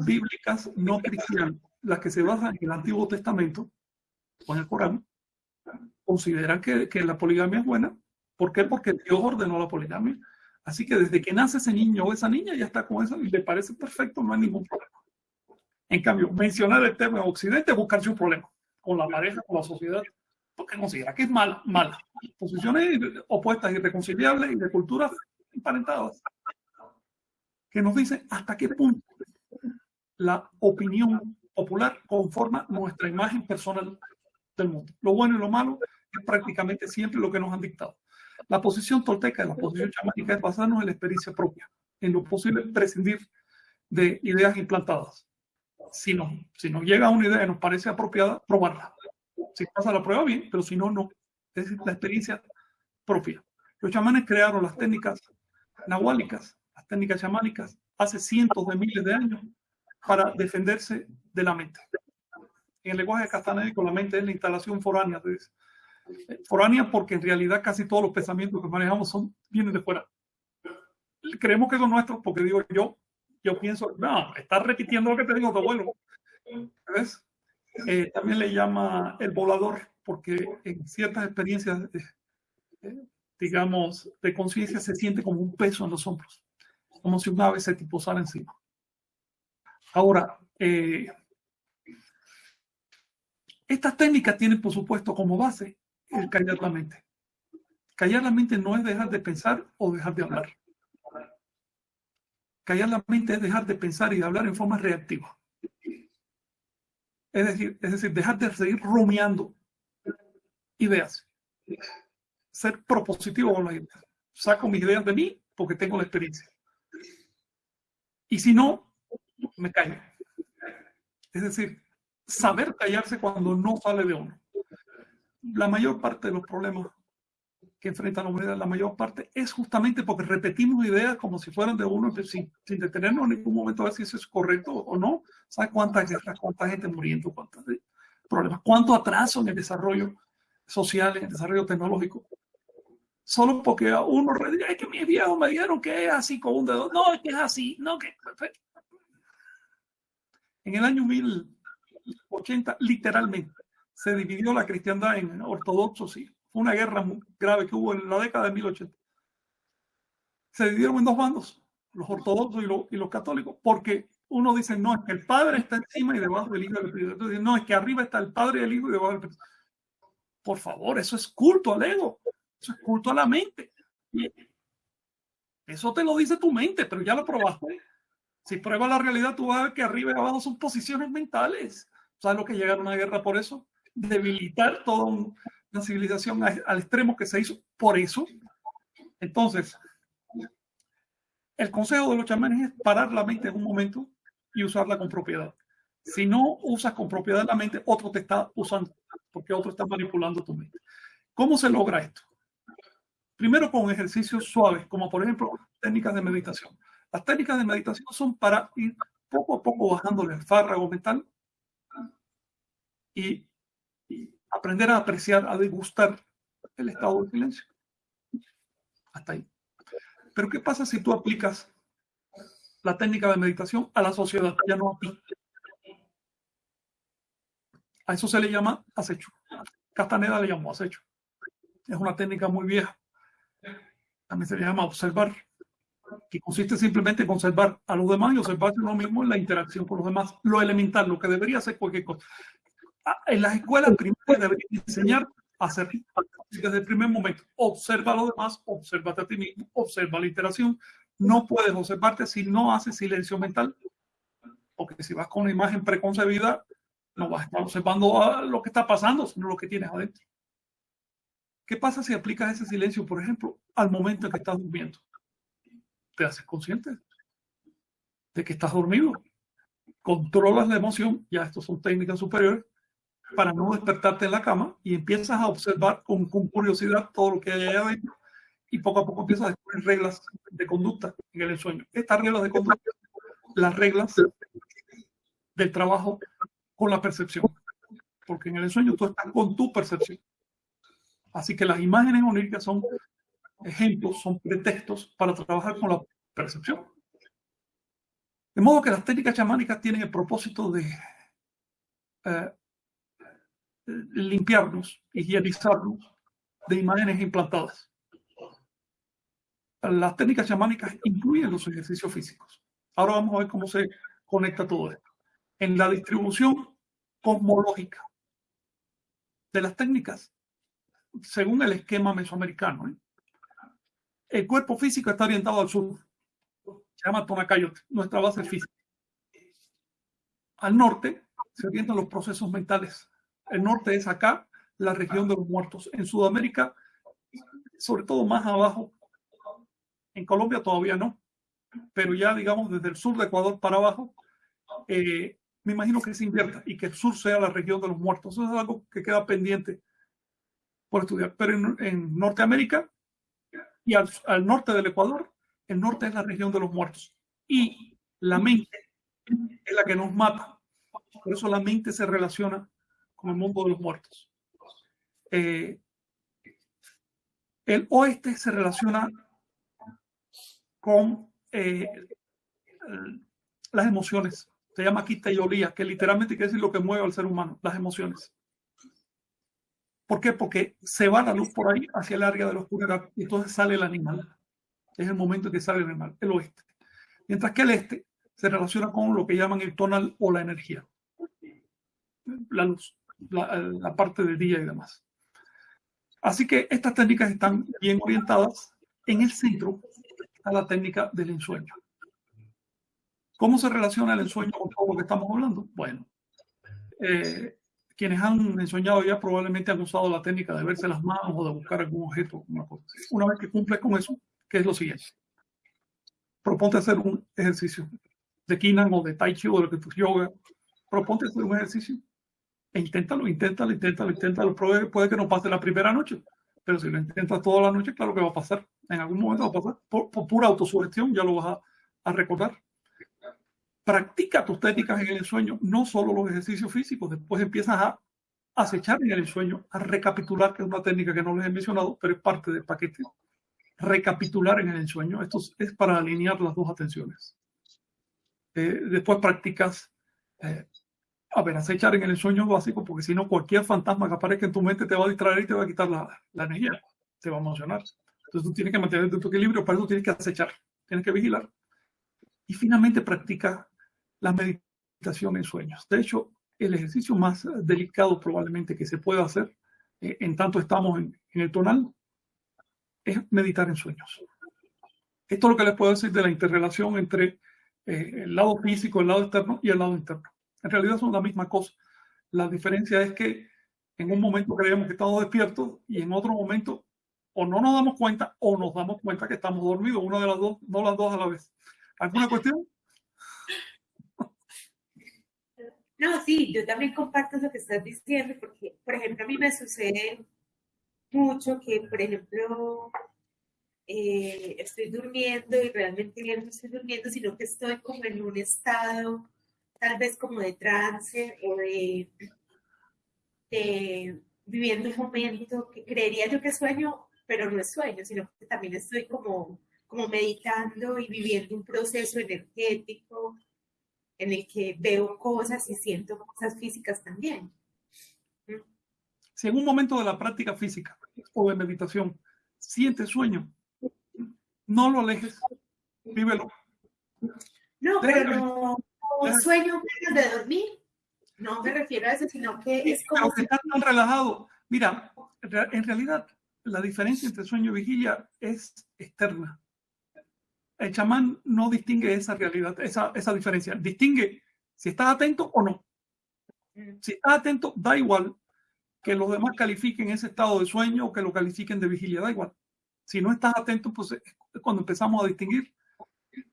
bíblicas no cristianas, las que se basan en el Antiguo Testamento en el Corán, consideran que, que la poligamia es buena. ¿Por qué? Porque Dios ordenó la poligamia. Así que desde que nace ese niño o esa niña ya está con eso y le parece perfecto, no hay ningún problema. En cambio, mencionar el tema de Occidente es buscarse un problema con la pareja, con la sociedad, porque considera que es mala, mala. Posiciones opuestas, irreconciliables y de culturas emparentadas, que nos dicen hasta qué punto la opinión popular conforma nuestra imagen personal del mundo. Lo bueno y lo malo es prácticamente siempre lo que nos han dictado. La posición tolteca y la posición chamánica es basarnos en la experiencia propia, en lo posible prescindir de ideas implantadas. Si, no, si nos llega una idea y nos parece apropiada, probarla. Si pasa la prueba, bien, pero si no, no. Es la experiencia propia. Los chamanes crearon las técnicas nahuálicas, las técnicas chamánicas, hace cientos de miles de años para defenderse de la mente. En el lenguaje castanédico, la mente es la instalación foránea. Foránea porque en realidad casi todos los pensamientos que manejamos son, vienen de fuera. Creemos que son nuestros porque digo yo, yo pienso, no, estás repitiendo lo que te digo tu abuelo. ¿Ves? Eh, también le llama el volador porque en ciertas experiencias, eh, digamos, de conciencia se siente como un peso en los hombros, como si un ave se te posara encima. Ahora, eh, estas técnicas tienen, por supuesto, como base el callar la mente. Callar la mente no es dejar de pensar o dejar de hablar. Callar la mente es dejar de pensar y de hablar en forma reactiva. Es decir, es decir, dejar de seguir rumiando ideas. Ser propositivo con las ideas. Saco mis ideas de mí porque tengo la experiencia. Y si no, me callo. Es decir, saber callarse cuando no sale de uno la mayor parte de los problemas que enfrenta la humanidad, la mayor parte, es justamente porque repetimos ideas como si fueran de uno, sin, sin detenernos en ningún momento a ver si eso es correcto o no. ¿Sabes cuántas guerras, cuánta gente muriendo, cuántos problemas, cuánto atraso en el desarrollo social, en el desarrollo tecnológico? Solo porque a uno dice, es que mis viejos me dijeron que es así con un dedo. No, es que es así. No, que... En el año 1080, literalmente, se dividió la cristiandad en ortodoxos y fue una guerra muy grave que hubo en la década de 1080. Se dividieron en dos bandos, los ortodoxos y, los, católicos, porque uno dice, no, es que el Padre está encima y debajo del Hijo del Espíritu. Entonces, no, es que arriba está el Padre y el Hijo y debajo del Espíritu. Por favor, eso es culto al ego, eso es culto a la mente. Eso te lo dice tu mente, pero ya lo probaste. Si pruebas la realidad, tú vas a ver que arriba y abajo son posiciones mentales. ¿Sabes lo que llegaron a una guerra por eso? debilitar toda una civilización al extremo que se hizo por eso. Entonces, el consejo de los chamanes es parar la mente en un momento y usarla con propiedad. Si no usas con propiedad la mente, otro te está usando, porque otro está manipulando tu mente. ¿Cómo se logra esto? Primero con ejercicios suaves, como por ejemplo técnicas de meditación. Las técnicas de meditación son para ir poco a poco bajándole el fárrago mental y aprender a apreciar, a degustar el estado de silencio. Hasta ahí. Pero ¿qué pasa si tú aplicas la técnica de meditación a la sociedad? Ya no A eso se le llama acecho. Castaneda le llamó acecho. Es una técnica muy vieja. También se le llama observar, que consiste simplemente en observar a los demás y observarse uno mismo en la interacción con los demás. Lo elemental, lo que debería ser cualquier cosa. Ah, en las escuelas primarias deberían enseñar a hacer desde el primer momento. Observa a los demás, obsérvate a ti mismo, observa la interacción. No puedes observarte si no haces silencio mental, porque si vas con una imagen preconcebida, no vas a estar observando lo que está pasando, sino lo que tienes adentro. ¿Qué pasa si aplicas ese silencio, por ejemplo, al momento en que estás durmiendo? Te haces consciente de que estás dormido. Controlas la emoción, ya estos son técnicas superiores, para no despertarte en la cama y empiezas a observar con, curiosidad todo lo que hay adentro y poco a poco empiezas a descubrir reglas de conducta en el sueño. Estas reglas de conducta, las reglas del trabajo con la percepción. Porque en el sueño tú estás con tu percepción. Así que las imágenes oníricas son ejemplos, son pretextos para trabajar con la percepción. De modo que las técnicas chamánicas tienen el propósito de eh, limpiarnos, higienizarnos de imágenes implantadas. Las técnicas chamánicas incluyen los ejercicios físicos. Ahora vamos a ver cómo se conecta todo esto. En la distribución cosmológica de las técnicas, según el esquema mesoamericano, ¿eh? el cuerpo físico está orientado al sur. Se llama Tonacayote, nuestra base física. Al norte se orientan los procesos mentales. El norte es acá, la región de los muertos. En Sudamérica, sobre todo más abajo, en Colombia todavía no, pero ya digamos desde el sur de Ecuador para abajo, eh, me imagino que se invierta y que el sur sea la región de los muertos. Eso es algo que queda pendiente por estudiar. Pero en, Norteamérica y al, norte del Ecuador, el norte es la región de los muertos. Y la mente es la que nos mata. Por eso la mente se relaciona con el mundo de los muertos. Eh, el oeste se relaciona con eh, las emociones. Se llama quita y olía, que literalmente quiere decir lo que mueve al ser humano, las emociones. ¿Por qué? Porque se va la luz por ahí hacia el área de la oscuridad y entonces sale el animal. Es el momento en que sale el animal, el oeste. Mientras que el este se relaciona con lo que llaman el tonal o la energía. La luz, la, parte del día y demás. Así que estas técnicas están bien orientadas. En el centro a la técnica del ensueño. ¿Cómo se relaciona el ensueño con todo lo que estamos hablando? Bueno, eh, quienes han ensoñado ya probablemente han usado la técnica de verse las manos o de buscar algún objeto. Una vez que cumples con eso, ¿qué es lo siguiente? Proponte hacer un ejercicio de Kinan o de Tai Chi o de lo que tú yoga. Proponte hacer un ejercicio inténtalo, inténtalo, inténtalo, inténtalo. Puede que no pase la primera noche, pero si lo intentas toda la noche, claro que va a pasar. En algún momento va a pasar. Por, pura autosugestión ya lo vas a, recordar. Practica tus técnicas en el sueño, no solo los ejercicios físicos. Después empiezas a acechar en el sueño, a recapitular, que es una técnica que no les he mencionado, pero es parte del paquete. Recapitular en el sueño. Esto es para alinear las dos atenciones. Eh, después practicas eh, a ver, acechar en el sueño básico, porque si no, cualquier fantasma que aparezca en tu mente te va a distraer y te va a quitar la, la energía, te va a emocionar. Entonces tú tienes que mantener tu equilibrio, para eso tienes que acechar, tienes que vigilar. Y finalmente practica la meditación en sueños. De hecho, el ejercicio más delicado probablemente que se pueda hacer, eh, en tanto estamos en, en, el tonal, es meditar en sueños. Esto es lo que les puedo decir de la interrelación entre eh, el lado físico, el lado externo y el lado interno. En realidad son la misma cosa. La diferencia es que en un momento creemos que estamos despiertos y en otro momento o no nos damos cuenta o nos damos cuenta que estamos dormidos, una de las dos, no las dos a la vez. ¿Alguna cuestión? No, sí, yo también comparto lo que estás diciendo, porque, por ejemplo, a mí me sucede mucho que, por ejemplo, eh, estoy durmiendo y realmente no estoy durmiendo, sino que estoy como en un estado tal vez como de trance o de, viviendo un momento que creería yo que sueño, pero no es sueño, sino que también estoy como, como meditando y viviendo un proceso energético en el que veo cosas y siento cosas físicas también. Si en un momento de la práctica física o de meditación sientes sueño, no lo alejes, vívelo. No, pero un sueño antes de dormir. No me refiero a eso, sino que es como... estás tan relajado. Mira, en realidad la diferencia entre sueño y vigilia es externa. El chamán no distingue esa realidad, esa, esa diferencia. Distingue si estás atento o no. Mm. Si estás atento, da igual que los demás califiquen ese estado de sueño o que lo califiquen de vigilia, da igual. Si no estás atento, pues es cuando empezamos a distinguir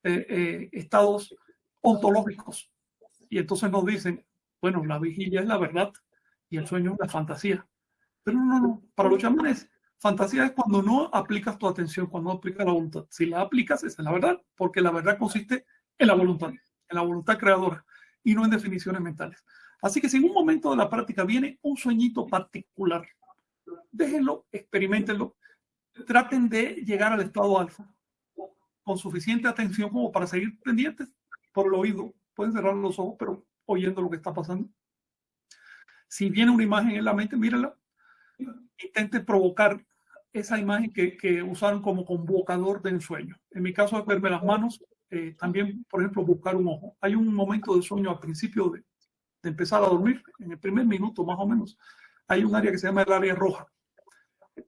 eh, eh, estados ontológicos. Y entonces nos dicen, bueno, la vigilia es la verdad y el sueño es la fantasía. Pero no, no, para los chamanes, fantasía es cuando no aplicas tu atención, cuando no aplicas la voluntad. Si la aplicas, es la verdad, porque la verdad consiste en la voluntad, en la voluntad creadora. y no en definiciones mentales. Así que si en un momento de la práctica viene un sueñito particular, déjenlo, experimentenlo, traten de llegar al estado alfa con suficiente atención como para seguir pendientes por el oído. Pueden cerrar los ojos, pero oyendo lo que está pasando. Si viene una imagen en la mente, mírala. Intente provocar esa imagen que, que usaron como convocador de ensueño. En mi caso es verme las manos, eh, también, por ejemplo, buscar un ojo. Hay un momento de sueño al principio de, de empezar a dormir, en el primer minuto más o menos, hay un área que se llama el área roja.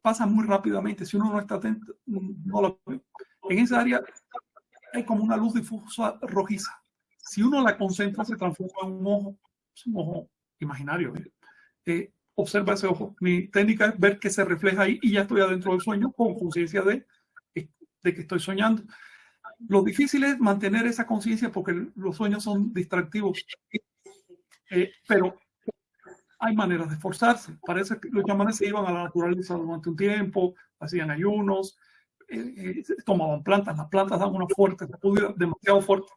Pasa muy rápidamente, si uno no está atento, no lo ve. En esa área hay como una luz difusa rojiza. Si uno la concentra, se transforma en un ojo, es un ojo imaginario. ¿eh? Eh, observa ese ojo. Mi técnica es ver que se refleja ahí y ya estoy adentro del sueño con conciencia de, de que estoy soñando. Lo difícil es mantener esa conciencia porque los sueños son distractivos. Eh, pero hay maneras de esforzarse. Parece que los chamanes se iban a la naturaleza durante un tiempo, hacían ayunos, eh, eh, tomaban plantas. Las plantas dan una fuerte demasiado fuerte.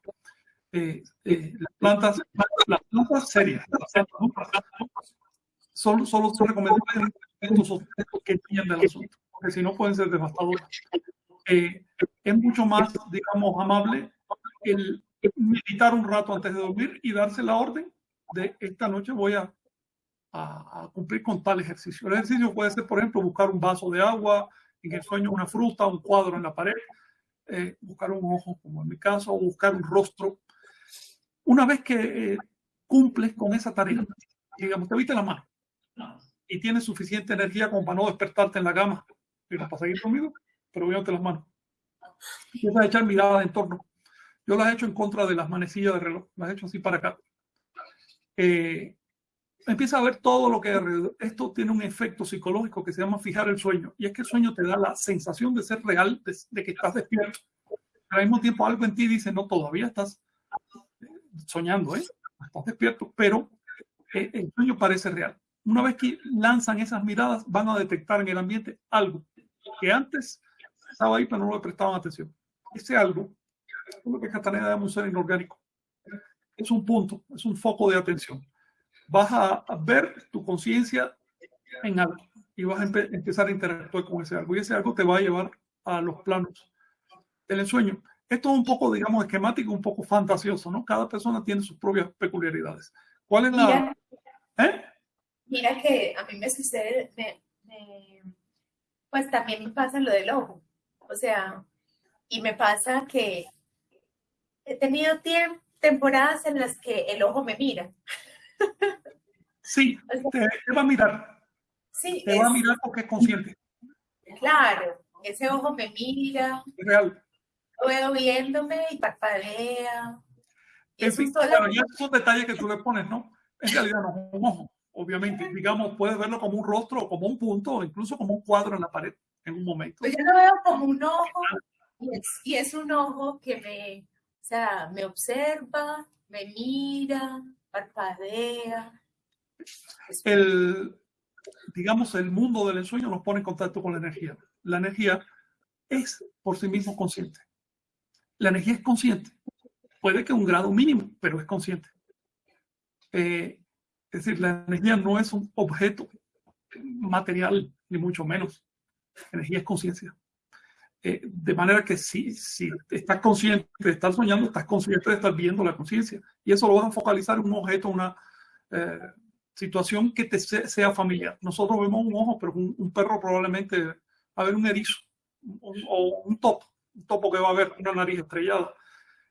las plantas, las plantas serias, solo, solo se recomienda que entienden el asunto, porque si no pueden ser devastadoras. es mucho más, digamos, amable el meditar un rato antes de dormir y darse la orden de esta noche voy a, a, cumplir con tal ejercicio. El ejercicio puede ser, por ejemplo, buscar un vaso de agua, en el sueño una fruta, un cuadro en la pared, eh, buscar un ojo, como en mi caso, o buscar un rostro. Una vez que eh, cumples con esa tarea, digamos, te viste la mano y tienes suficiente energía como para no despertarte en la cama, para seguir conmigo, pero viéndote las manos. Empiezas a echar miradas en torno. Yo las he hecho en contra de las manecillas de reloj, las he hecho así para acá eh, empieza a ver todo lo que alrededor. Esto tiene un efecto psicológico que se llama fijar el sueño. Y es que el sueño te da la sensación de ser real, de, que estás despierto. Pero al mismo tiempo algo en ti dice, no, todavía estás soñando, ¿eh? Estás despierto, pero eh, el sueño parece real. Una vez que lanzan esas miradas, van a detectar en el ambiente algo que antes estaba ahí, pero no le prestaban atención. Ese algo es lo que Cataneda llama un ser inorgánico es un punto, es un foco de atención. Vas a, ver tu conciencia en algo y vas a empezar a interactuar con ese algo y ese algo te va a llevar a los planos del ensueño. Esto es un poco, digamos, esquemático, un poco fantasioso, ¿no? Cada persona tiene sus propias peculiaridades. ¿Cuál es la...? Mira, ¿Eh? mira que a mí me sucede, pues también me pasa lo del ojo. O sea, y me pasa que he tenido tiempo, temporadas en las que el ojo me mira. Sí, te, va a mirar. Sí, te va a mirar porque es consciente. Claro, ese ojo me mira. Es real. Lo veo viéndome y parpadea. En fin, claro, ya esos detalles que tú le pones, ¿no? En realidad no es un ojo, obviamente. Digamos, puedes verlo como un rostro, como un punto, o incluso como un cuadro en la pared en un momento. Pues yo lo veo como un ojo y es un ojo que me, o sea, me observa, me mira, parpadea. El, digamos, el mundo del ensueño nos pone en contacto con la energía. La energía es por sí mismo consciente. La energía es consciente. Puede que un grado mínimo, pero es consciente. Eh, es decir, la energía no es un objeto material, ni mucho menos. La energía es conciencia. Eh, de manera que si, si estás consciente de estar soñando, estás consciente de estar viendo la conciencia. Y eso lo vas a focalizar en un objeto, una eh, situación que te sea familiar. Nosotros vemos un ojo, pero un, perro probablemente va a ver un erizo o un topo, un topo que va a ver una nariz estrellada.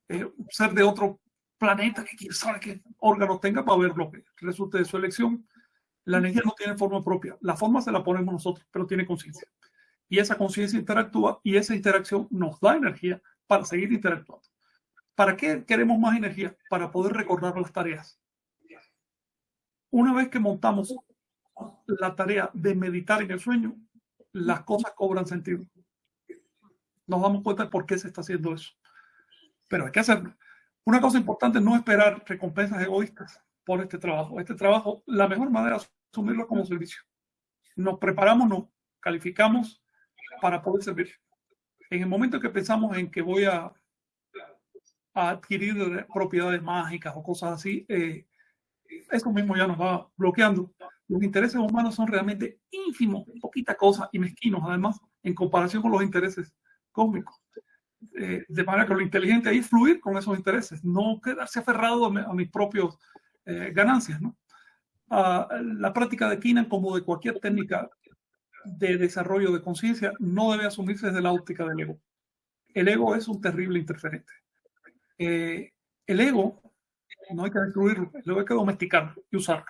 Eh, ser de otro planeta que quiere saber qué órganos tenga para ver lo que resulte de su elección. La energía no tiene forma propia. La forma se la ponemos nosotros, pero tiene conciencia y esa conciencia interactúa y esa interacción nos da energía para seguir interactuando. ¿Para qué queremos más energía? Para poder recordar las tareas. Una vez que montamos la tarea de meditar en el sueño, las cosas cobran sentido. Nos damos cuenta de por qué se está haciendo eso. Pero hay que hacerlo. Una cosa importante es no esperar recompensas egoístas por este trabajo. Este trabajo, la mejor manera es asumirlo como servicio. Nos preparamos, nos calificamos para poder servir. En el momento que pensamos en que voy a, a adquirir propiedades mágicas o cosas así, eh, eso mismo ya nos va bloqueando. Los intereses humanos son realmente ínfimos, poquita cosa y mezquinos, además, en comparación con los intereses cósmicos. Eh, de manera que lo inteligente es fluir con esos intereses, no quedarse aferrado a, mis propias eh, ganancias. ¿no? Ah, la práctica de Kinan, como de cualquier técnica de desarrollo de conciencia, no debe asumirse desde la óptica del ego. El ego es un terrible interferente. Eh, el ego no hay que destruirlo, el hay que domesticarlo y usarlo.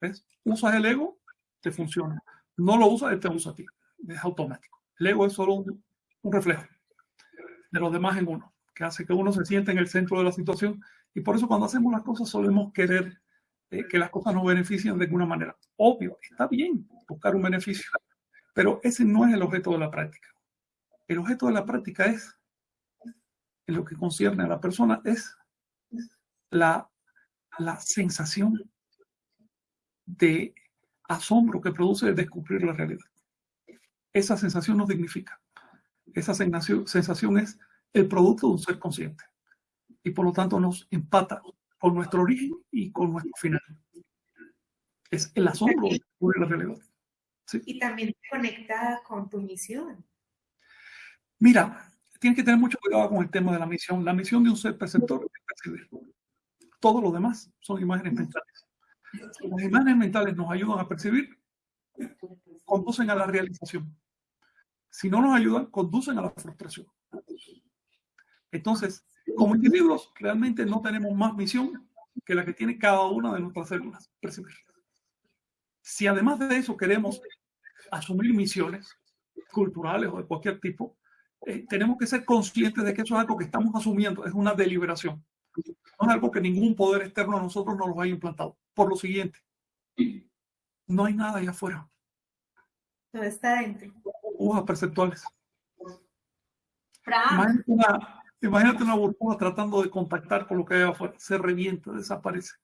¿Ves? Usas el ego, te funciona. No lo usas, te usa a ti. Es automático. El ego es solo un, un reflejo de los demás en uno, que hace que uno se sienta en el centro de la situación. Y por eso cuando hacemos las cosas solemos querer eh, que las cosas nos beneficien de alguna manera. Obvio, está bien buscar un beneficio, pero ese no es el objeto de la práctica. El objeto de la práctica es, en lo que concierne a la persona, es la, la sensación de asombro que produce descubrir la realidad. Esa sensación nos dignifica. Esa sensación es el producto de un ser consciente. Y por lo tanto nos empata con nuestro origen y con nuestro final. Es el asombro de la realidad. Y también conectada con tu misión. Mira, tienes que tener mucho cuidado con el tema de la misión. La misión de un ser perceptor es percibir. Todo lo demás son imágenes mentales. Las imágenes mentales nos ayudan a percibir, conducen a la realización. Si no nos ayudan, conducen a la frustración. Entonces, como individuos, realmente no tenemos más misión que la que tiene cada una de nuestras células, percibir. Si además de eso queremos asumir misiones culturales o de cualquier tipo, eh, tenemos que ser conscientes de que eso es algo que estamos asumiendo, es una deliberación. No es algo que ningún poder externo a nosotros nos lo haya implantado. Por lo siguiente, no hay nada allá afuera. Todo está dentro. Burbujas perceptuales. Imagínate una, imagínate una burbuja tratando de contactar con lo que hay afuera. Se revienta, desaparece.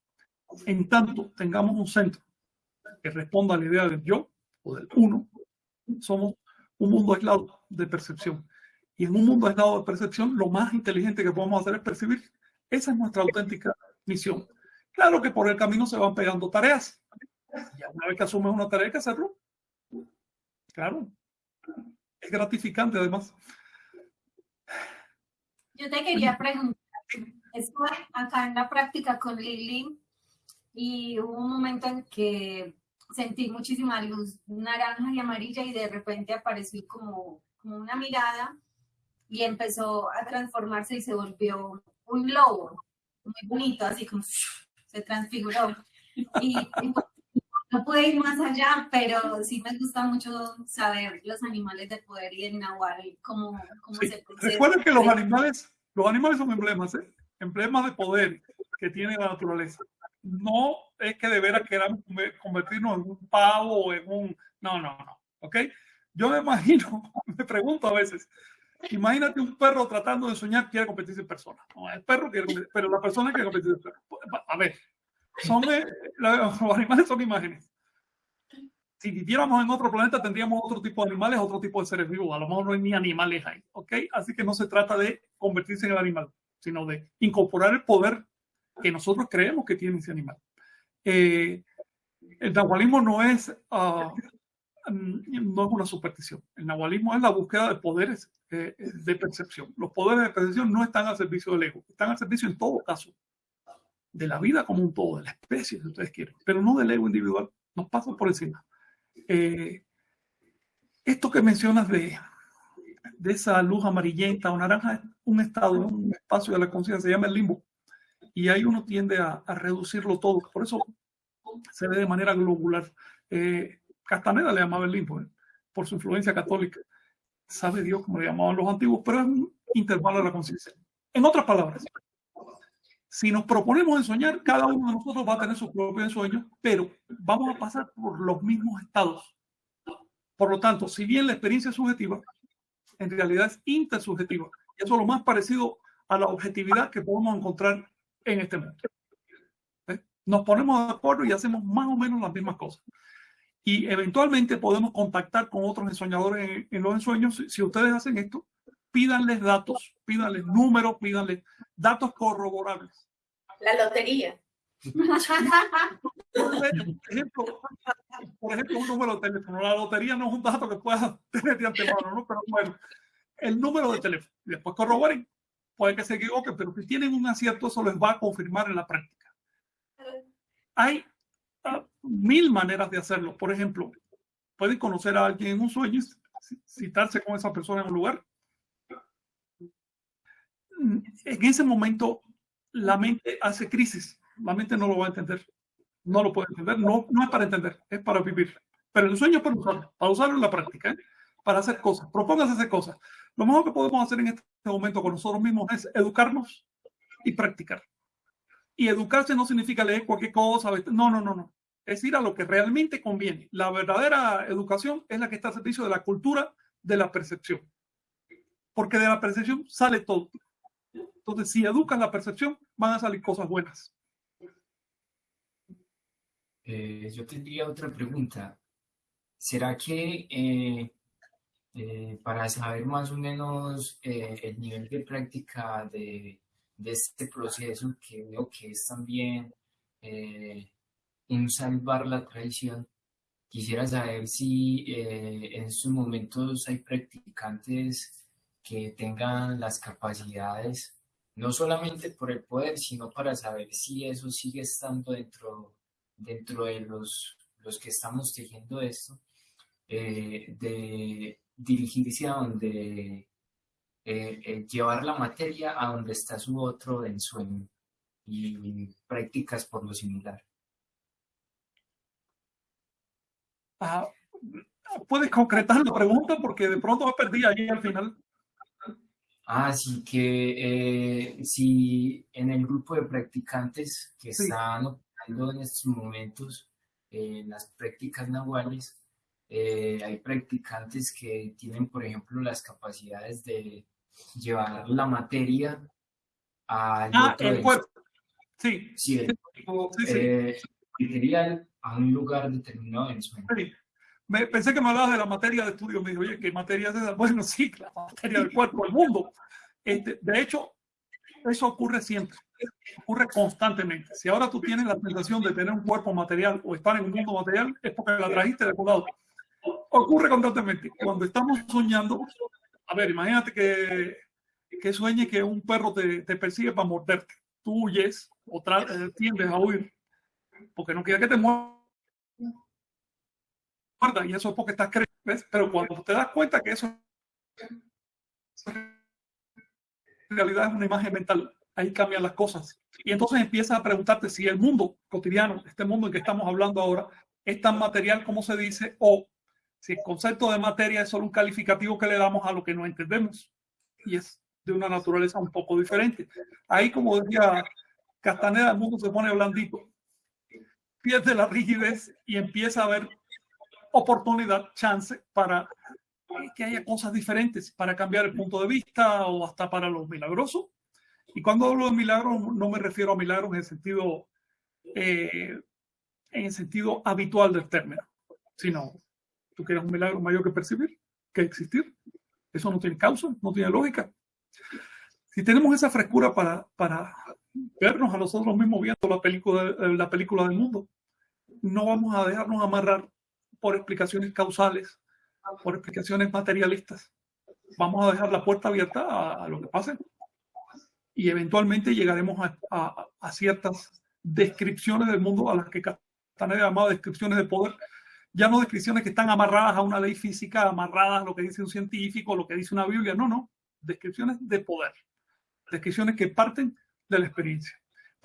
En tanto tengamos un centro que responda a la idea del yo o del uno, somos un mundo aislado de percepción. Y en un mundo aislado de percepción, lo más inteligente que podemos hacer es percibir. Esa es nuestra auténtica misión. Claro que por el camino se van pegando tareas. Y una vez que asumes una tarea hay que hacerlo. Claro. Es gratificante además. Yo te quería preguntar, estoy acá en la práctica con Lili y hubo un momento en que sentí muchísima luz naranja y amarilla y de repente apareció como, como una mirada y empezó a transformarse y se volvió un lobo, muy bonito, así como se transfiguró. No pude ir más allá, pero sí me gusta mucho saber los animales de poder y en Nahual, cómo, cómo se Recuerden que los animales, los animales son emblemas, ¿eh? emblemas de poder que tiene la naturaleza no es que de veras queramos convertirnos en un pavo o en un... No, no, no. ¿Ok? Yo me imagino, me pregunto a veces, imagínate un perro tratando de soñar quiere competirse en persona. No, el perro quiere competir, pero la persona quiere competirse en persona. A ver, son, eh, los animales son imágenes. Si viviéramos en otro planeta tendríamos otro tipo de animales, otro tipo de seres vivos. A lo mejor no hay ni animales ahí. ¿Ok? Así que no se trata de convertirse en el animal, sino de incorporar el poder que nosotros creemos que tiene ese animal. Eh, el nahualismo no es, uh, no es una superstición. El nahualismo es la búsqueda de poderes eh, de percepción. Los poderes de percepción no están al servicio del ego, están al servicio en todo caso de la vida como un todo, de la especie, si ustedes quieren, pero no del ego individual. Nos pasa por encima. Eh, esto que mencionas de, de esa luz amarillenta o naranja es un estado, un espacio de la conciencia, se llama el limbo y ahí uno tiende a, reducirlo todo. Por eso se ve de manera globular. Eh, Castaneda le llamaba el limbo, ¿eh? por su influencia católica. Sabe Dios como le llamaban los antiguos, pero es un intervalo de la conciencia. En otras palabras, si nos proponemos ensoñar, cada uno de nosotros va a tener su propio ensueño, pero vamos a pasar por los mismos estados. Por lo tanto, si bien la experiencia es subjetiva, en realidad es intersubjetiva. Eso es lo más parecido a la objetividad que podemos encontrar en este mundo. ¿Eh? Nos ponemos de acuerdo y hacemos más o menos las mismas cosas. Y eventualmente podemos contactar con otros ensoñadores en, los ensueños. Si, ustedes hacen esto, pídanles datos, pídanles números, pídanles datos corroborables. La lotería. Por ejemplo, un número de teléfono. La lotería no es un dato que puedas tener de antemano, ¿no? Pero bueno, el número de teléfono. Y después corroboren. Puede que se equivoque, pero si tienen un acierto, eso les va a confirmar en la práctica. Hay uh, mil maneras de hacerlo. Por ejemplo, pueden conocer a alguien en un sueño, citarse con esa persona en un lugar. En ese momento, la mente hace crisis. La mente no lo va a entender. No lo puede entender. No, no es para entender, es para vivir. Pero el sueño es para usarlo, para usarlo en la práctica, ¿eh? para hacer cosas. Propóngase hacer cosas. Lo mejor que podemos hacer en este momento con nosotros mismos es educarnos y practicar. Y educarse no significa leer cualquier cosa. No, no, no, no. Es ir a lo que realmente conviene. La verdadera educación es la que está al servicio de la cultura de la percepción. Porque de la percepción sale todo. Entonces, si educan la percepción, van a salir cosas buenas. Eh, yo tendría otra pregunta. ¿Será que eh, eh, para saber más o menos el nivel de práctica de, este proceso, que veo que es también en salvar la tradición, quisiera saber si en estos momentos hay practicantes que tengan las capacidades, no solamente por el poder, sino para saber si eso sigue estando dentro, dentro de los, los que estamos tejiendo esto, de dirigirse a donde, eh, eh, llevar la materia a donde está su otro ensueño y prácticas por lo similar. Ah, ¿Puedes concretar la pregunta? Porque de pronto me perdí ahí al final. Así que eh, si en el grupo de practicantes que están operando en estos momentos en las prácticas nahuales, eh, hay practicantes que tienen, por ejemplo, las capacidades de llevar la materia al ah, el cuerpo. Sí. Sí, el cuerpo eh, material a un lugar determinado en su sí. Me, pensé que me hablabas de la materia de estudio. Me dijo, oye, ¿qué materia es esa? Bueno, sí, la materia del cuerpo, el mundo. Este, de hecho, eso ocurre siempre, ocurre constantemente. Si ahora tú tienes la sensación de tener un cuerpo material o estar en un mundo material, es porque la trajiste de algún lado ocurre constantemente. Cuando estamos soñando, a ver, imagínate que, que sueñe que un perro te, te persigue para morderte. Tú huyes o eh, tiendes a huir porque no quiere que te muerda. Y eso es porque estás creyendo. Pero cuando te das cuenta que eso en realidad es una imagen mental, ahí cambian las cosas. Y entonces empiezas a preguntarte si el mundo cotidiano, este mundo en que estamos hablando ahora, es tan material como se dice o si el concepto de materia es solo un calificativo que le damos a lo que no entendemos y es de una naturaleza un poco diferente. Ahí, como decía Castaneda, el mundo se pone blandito, pierde la rigidez y empieza a haber oportunidad, chance para que haya cosas diferentes, para cambiar el punto de vista o hasta para los milagrosos. Y cuando hablo de milagros, no me refiero a milagros en el sentido, eh, en el sentido habitual del término, sino ¿Tú quieres un milagro mayor que percibir, que existir? Eso no tiene causa, no tiene lógica. Si tenemos esa frescura para, para vernos a nosotros mismos viendo la película, la película del mundo, no vamos a dejarnos amarrar por explicaciones causales, por explicaciones materialistas. Vamos a dejar la puerta abierta a, lo que pase y eventualmente llegaremos a, a, ciertas descripciones del mundo a las que están llamadas descripciones de poder, ya no descripciones que están amarradas a una ley física, amarradas a lo que dice un científico, lo que dice una Biblia, no, no, descripciones de poder, descripciones que parten de la experiencia.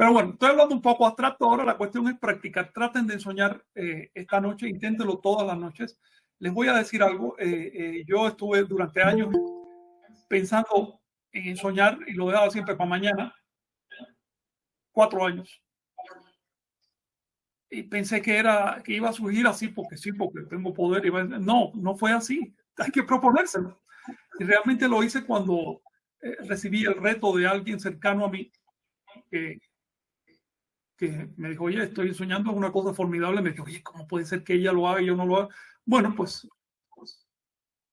Pero bueno, estoy hablando un poco abstracto, ahora la cuestión es practicar, traten de soñar eh, esta noche, inténtenlo todas las noches. Les voy a decir algo, eh, eh, yo estuve durante años pensando en soñar y lo dejaba siempre para mañana, cuatro años y pensé que era que iba a surgir así porque sí, porque tengo poder. No, no fue así. Hay que proponérselo. Y realmente lo hice cuando eh, recibí el reto de alguien cercano a mí que me dijo, oye, estoy soñando una cosa formidable. Me dijo, oye, ¿cómo puede ser que ella lo haga y yo no lo haga? Bueno, pues, pues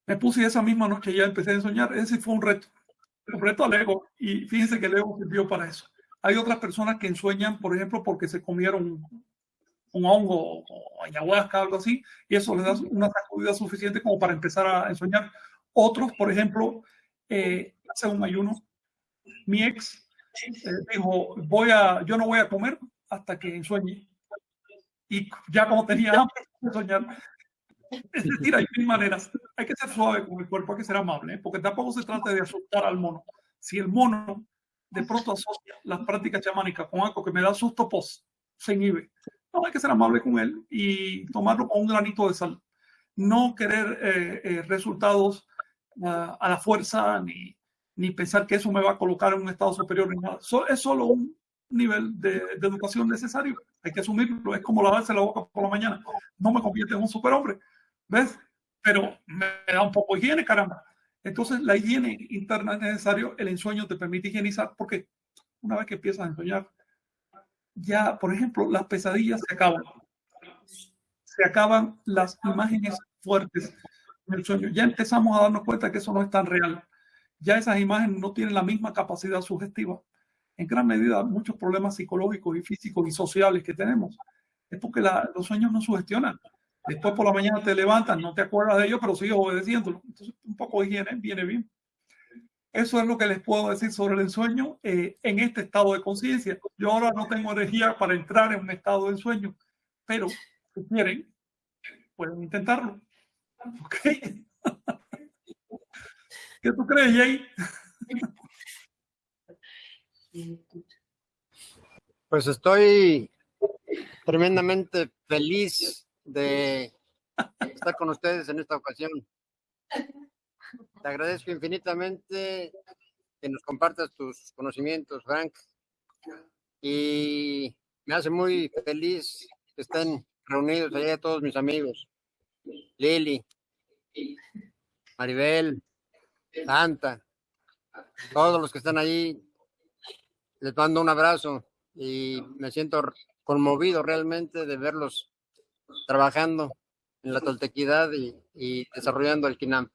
me puse esa misma noche ya empecé a soñar. Ese fue un reto, un reto al ego. Y fíjense que el ego sirvió para eso. Hay otras personas que ensueñan, por ejemplo, porque se comieron un hongo o ayahuasca, algo así, y eso les da una sacudida suficiente como para empezar a ensoñar. Otros, por ejemplo, eh, hace un ayuno, mi ex eh, dijo, voy a, yo no voy a comer hasta que ensueñe. Y ya como tenía hambre de soñar, es decir, hay mil maneras. Hay que ser suave con el cuerpo, hay que ser amable, ¿eh? porque tampoco se trata de asustar al mono. Si el mono de pronto asocia las prácticas chamánicas con algo que me da susto, pues se inhibe. No, hay que ser amable con él y tomarlo con un granito de sal. No querer eh, eh, resultados uh, a la fuerza ni, ni pensar que eso me va a colocar en un estado superior. Ni nada. So, es solo un nivel de, educación necesario. Hay que asumirlo. Es como lavarse la boca por la mañana. No me convierte en un superhombre. ¿Ves? Pero me da un poco de higiene, caramba. Entonces, la higiene interna es necesario. El ensueño te permite higienizar porque una vez que empiezas a ensoñar, ya, por ejemplo, las pesadillas se acaban. Se acaban las imágenes fuertes en el sueño. Ya empezamos a darnos cuenta que eso no es tan real. Ya esas imágenes no tienen la misma capacidad sugestiva. En gran medida, muchos problemas psicológicos y físicos y sociales que tenemos es porque la, los sueños no sugestionan. Después por la mañana te levantas, no te acuerdas de ello, pero sigues obedeciéndolo. Entonces, un poco de higiene viene bien. Eso es lo que les puedo decir sobre el ensueño eh, en este estado de conciencia. Yo ahora no tengo energía para entrar en un estado de ensueño, pero si quieren, pueden intentarlo. ¿Ok? ¿Qué tú crees, Jay? Pues estoy tremendamente feliz de estar con ustedes en esta ocasión. Te agradezco infinitamente que nos compartas tus conocimientos, Frank. Y me hace muy feliz que estén reunidos allá todos mis amigos. Lili, Maribel, Santa, todos los que están allí. Les mando un abrazo y me siento conmovido realmente de verlos trabajando en la toltequidad y, y desarrollando el KINAM.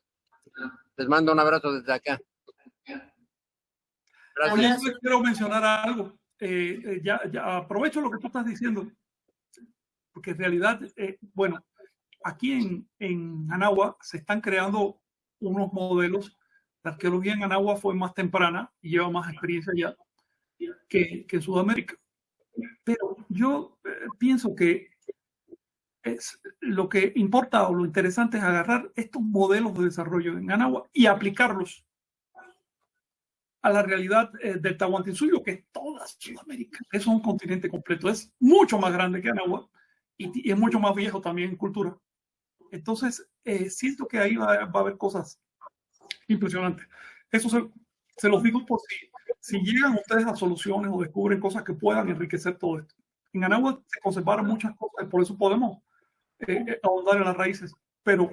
Les mando un abrazo desde acá. Gracias. Oye, quiero mencionar algo. Eh, eh, ya, aprovecho lo que tú estás diciendo, porque en realidad, eh, bueno, aquí en, en se están creando unos modelos. La arqueología en Anagua fue más temprana y lleva más experiencia ya que, que Sudamérica. Pero yo eh, pienso que es, lo que importa o lo interesante es agarrar estos modelos de desarrollo en Anagua y aplicarlos a la realidad eh, del Tahuantinsuyo, que es toda Sudamérica. Es un continente completo, es mucho más grande que Anagua y, y es mucho más viejo también en cultura. Entonces, eh, siento que ahí va, va, a haber cosas impresionantes. Eso se, se los digo por si, si llegan ustedes a soluciones o descubren cosas que puedan enriquecer todo esto. En Anagua se conservaron muchas cosas, por eso podemos eh, ahondar en las raíces. Pero,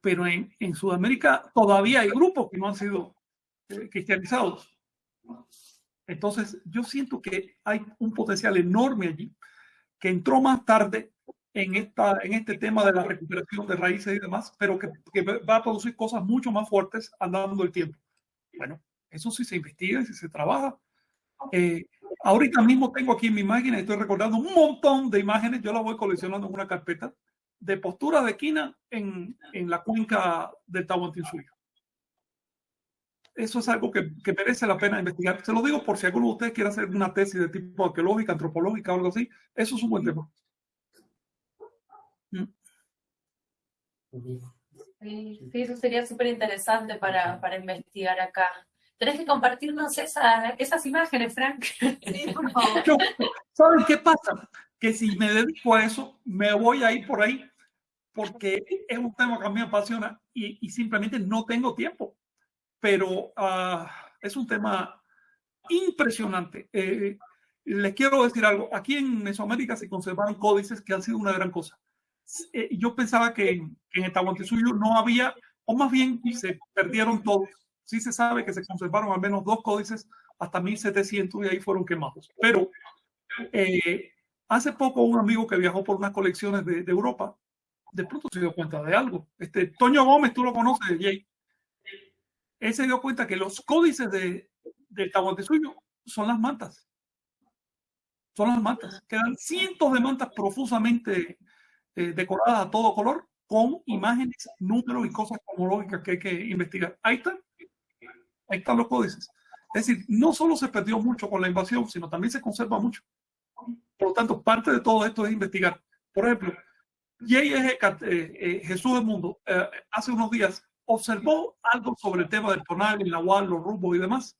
pero en, en, Sudamérica todavía hay grupos que no han sido eh, cristianizados. Entonces, yo siento que hay un potencial enorme allí que entró más tarde en, esta, en este tema de la recuperación de raíces y demás, pero que, que va a producir cosas mucho más fuertes andando el tiempo. Bueno, eso sí se investiga si se trabaja. Eh, ahorita mismo tengo aquí en mi máquina, estoy recordando un montón de imágenes, yo las voy coleccionando en una carpeta, de postura de quina en, en la cuenca del Tahuantinsuyo. Eso es algo que, que, merece la pena investigar. Se lo digo por si alguno de ustedes quiere hacer una tesis de tipo arqueológica, antropológica o algo así. Eso es un buen tema. Sí, sí eso sería súper interesante para, para investigar acá. Tenés que compartirnos esa, esas imágenes, Frank. Sí, por favor. Yo, ¿Saben qué pasa? Que si me dedico a eso, me voy a ir por ahí, porque es un tema que a mí me apasiona y, y simplemente no tengo tiempo. Pero uh, es un tema impresionante. Eh, les quiero decir algo. Aquí en Mesoamérica se conservaron códices que han sido una gran cosa. Eh, yo pensaba que en, en el Tahuantinsuyo no había, o más bien se perdieron todos sí se sabe que se conservaron al menos dos códices hasta 1700 y ahí fueron quemados. Pero eh, hace poco un amigo que viajó por unas colecciones de, Europa de pronto se dio cuenta de algo. Este, Toño Gómez, tú lo conoces, Jay. Él se dio cuenta que los códices de, del suyo son las mantas. Son las mantas. Quedan cientos de mantas profusamente eh, decoradas a todo color con imágenes, números y cosas cosmológicas que hay que investigar. Ahí están. Ahí están los códices. Es decir, no solo se perdió mucho con la invasión, sino también se conserva mucho. Por lo tanto, parte de todo esto es investigar. Por ejemplo, J. Eh, eh, Jesús del Mundo eh, hace unos días observó algo sobre el tema del tonal, el nahual, los rumbos y demás.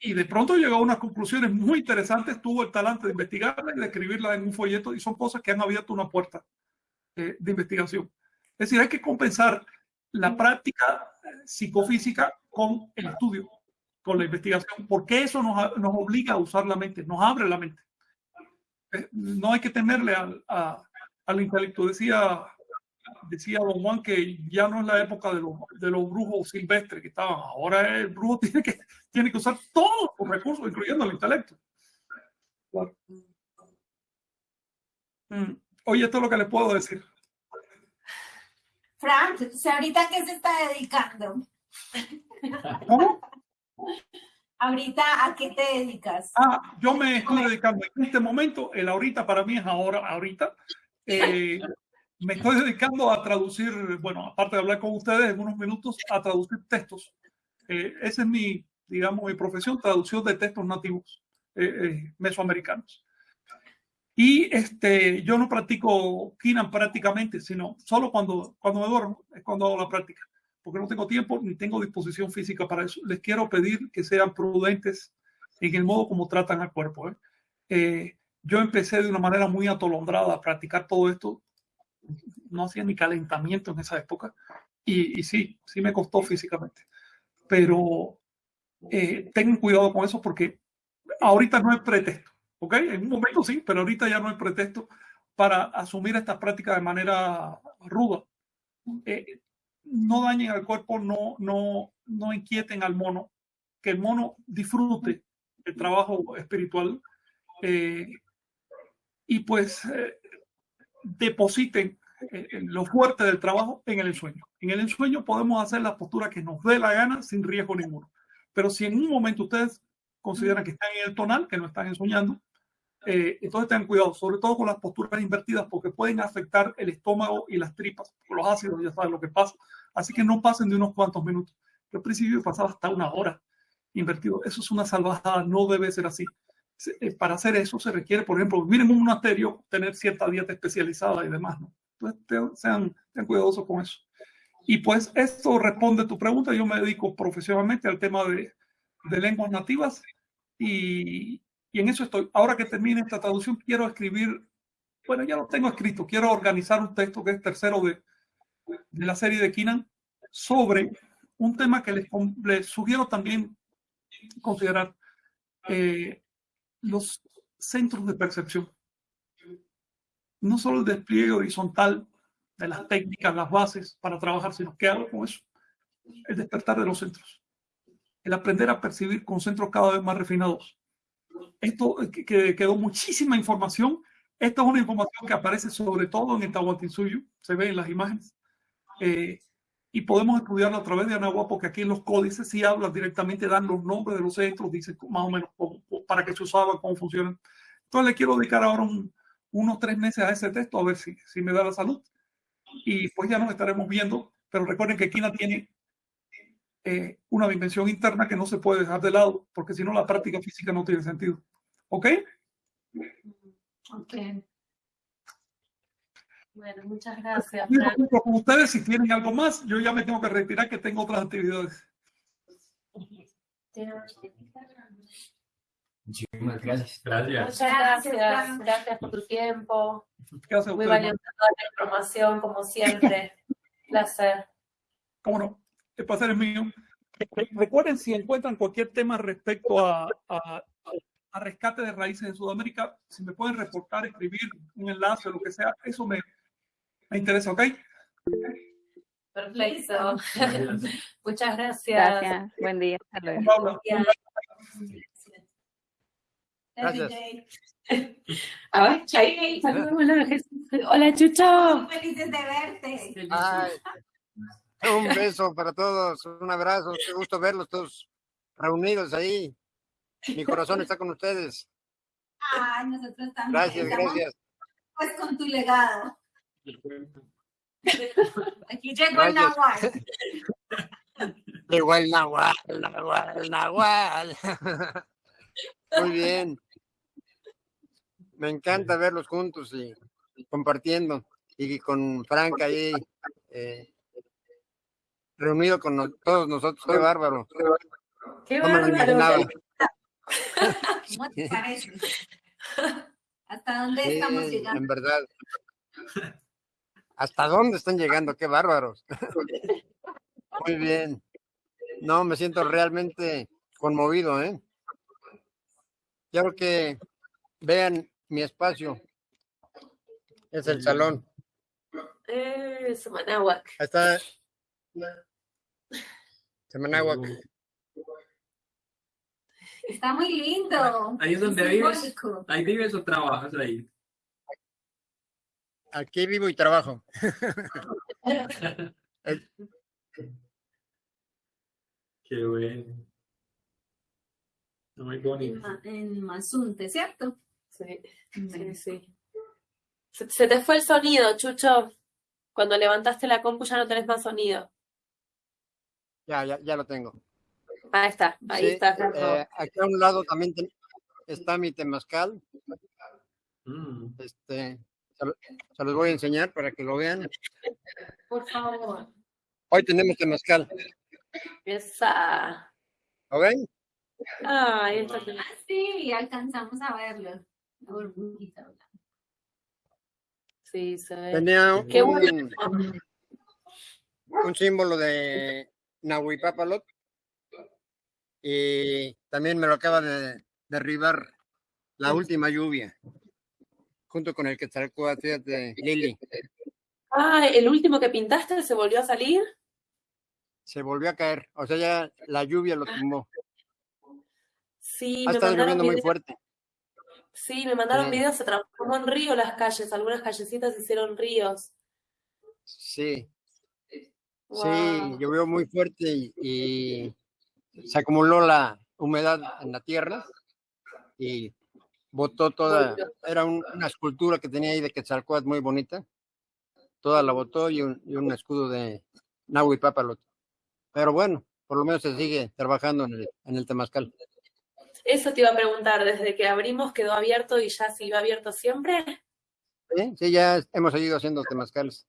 Y de pronto llegó a unas conclusiones muy interesantes, tuvo el talante de investigarla y de escribirla en un folleto y son cosas que han abierto una puerta de investigación. Es decir, hay que compensar la práctica psicofísica con el estudio, con la investigación, porque eso nos, nos obliga a usar la mente, nos abre la mente. No hay que temerle a al intelecto. Decía, decía don Juan que ya no es la época de los, de los brujos silvestres que estaban. Ahora el brujo tiene que, tiene que usar todos los recursos, incluyendo el intelecto. Mm. Oye, esto es lo que les puedo decir. Frank, ¿ahorita qué se está dedicando? ¿Cómo? ¿Ahorita a qué te dedicas? Ah, yo me estoy dedicando en este momento, el ahorita para mí es ahora, ahorita, eh, me estoy dedicando a traducir, bueno, aparte de hablar con ustedes en unos minutos, a traducir textos. Eh, esa es mi, digamos, mi profesión, traducción de textos nativos eh, mesoamericanos. Y este, yo no practico Kinan prácticamente, sino solo cuando, cuando me duermo, es cuando hago la práctica, porque no tengo tiempo ni tengo disposición física para eso. Les quiero pedir que sean prudentes en el modo como tratan al cuerpo. ¿eh? yo empecé de una manera muy atolondrada a practicar todo esto. No hacía ni calentamiento en esa época. Y, sí, sí me costó físicamente. Pero eh, tengan cuidado con eso porque ahorita no hay pretexto. ¿Ok? En un momento sí, pero ahorita ya no hay pretexto para asumir esta práctica de manera ruda. Eh, no dañen al cuerpo, no, no, no inquieten al mono, que el mono disfrute el trabajo espiritual. Eh, y pues eh, depositen eh, lo fuerte del trabajo en el ensueño. En el ensueño podemos hacer la postura que nos dé la gana sin riesgo ninguno. Pero si en un momento ustedes consideran que están en el tonal, que no están ensoñando, eh, entonces tengan cuidado, sobre todo con las posturas invertidas, porque pueden afectar el estómago y las tripas, los ácidos, ya saben lo que pasa. Así que no pasen de unos cuantos minutos. Yo al principio pasaba hasta una hora invertido. Eso es una salvajada, no debe ser así. Eh, para hacer eso se requiere, por ejemplo, vivir en un monasterio, tener cierta dieta especializada y demás, ¿no? Entonces, sean, cuidadosos con eso. Y pues esto responde a tu pregunta. Yo me dedico profesionalmente al tema de, de lenguas nativas y, y, en eso estoy. Ahora que termine esta traducción, quiero escribir, bueno, ya lo tengo escrito, quiero organizar un texto que es tercero de, de la serie de Kinan sobre un tema que les, les sugiero también considerar. Eh, los centros de percepción. No solo el despliegue horizontal de las técnicas, las bases para trabajar, sino que hago con eso. El despertar de los centros. El aprender a percibir con centros cada vez más refinados. Esto que quedó muchísima información. Esta es una información que aparece sobre todo en el Tahuantinsuyo, se ve en las imágenes. Eh, y podemos estudiarlo a través de Anagua porque aquí en los códices sí hablan directamente, dan los nombres de los centros, dicen más o menos para qué se usaban, cómo funcionan. Entonces le quiero dedicar ahora unos tres meses a ese texto a ver si, si me da la salud. Y pues ya nos estaremos viendo, pero recuerden que Kina tiene eh, una dimensión interna que no se puede dejar de lado, porque si no la práctica física no tiene sentido. ¿Ok? Ok. Bueno, muchas gracias. Con ustedes, si tienen algo más, yo ya me tengo que retirar, que tengo otras actividades. Muchísimas gracias. Gracias. Muchas gracias. Gracias por tu tiempo. Muy valiosa toda la información, como siempre. placer. Cómo no. El placer es mío. Recuerden, si encuentran cualquier tema respecto a, a, a rescate de raíces en Sudamérica, si me pueden reportar, escribir un enlace o lo que sea, eso me, me interesa, ¿ok? Perfecto. Muchas gracias. Gracias. Buen día. Hasta luego. Gracias. A ver. Hola, Chucho. Muy felices de verte. Ay, un beso para todos, un abrazo, qué gusto verlos todos reunidos ahí. Mi corazón está con ustedes. Ay, nosotros también. Gracias, Estamos, gracias. Pues con tu legado. Aquí llegó el. Nahual. Llegó el Nahual, el Nahual, el Nahual. Muy bien. Me encanta verlos juntos y compartiendo. Y con Franca ahí, eh, reunido con no- todos nosotros. Qué bárbaro. Qué No me lo bárbaro. imaginaba. ¿Cómo te parece? ¿Hasta dónde Sí, estamos llegando? en verdad. ¿Hasta dónde están llegando? Qué bárbaros. Muy bien. No, me siento realmente conmovido, ¿eh? Quiero que vean mi espacio. Es el salón. Eh, Sumanahuac. Ahí está. Semanáhuac. Está muy lindo. Ahí es donde Es vives. simbólico. ¿Ahí vives o trabajas ahí? Aquí vivo y trabajo. Qué bueno. Muy bonito. En Mazunte, ¿cierto? Sí, sí, sí. Se, se te fue el sonido, Chucho. Cuando levantaste la compu ya no tenés más sonido. Ya, ya, ya lo tengo. Ahí está, ahí Sí, está. eh, aquí a un lado también ten- está mi temazcal. Mm. Este, se, se los voy a enseñar para que lo vean. Por favor. Hoy tenemos temazcal. Esa. ¿Lo ven? Ah, está. Ah, sí, alcanzamos a verlo. La burbujita blanca. Sí, se ve. Tenía Qué un, bueno. un símbolo de Nahuipapalot y también me lo acaba de derribar la última lluvia junto con el Quetzalcóatl, fíjate, Lili. Ah, el último que pintaste se volvió a salir. Se volvió a caer, o sea, ya la lluvia lo tumbó. Sí, Ha me estado lloviendo muy fuerte. Sí, me mandaron Sí. videos, se transformó en río las calles, algunas callecitas hicieron ríos. Sí, sí, Wow. llovió muy fuerte y, y se acumuló la humedad en la tierra y botó toda, era un- una escultura que tenía ahí de Quetzalcóatl muy bonita, toda la botó y un, y un escudo de Nahui Papalot. Pero bueno, por lo menos se sigue trabajando en el, en el Temazcal. Eso te iba a preguntar, desde que abrimos quedó abierto y ya siguió abierto siempre. Sí, sí, ya hemos seguido haciendo temazcales.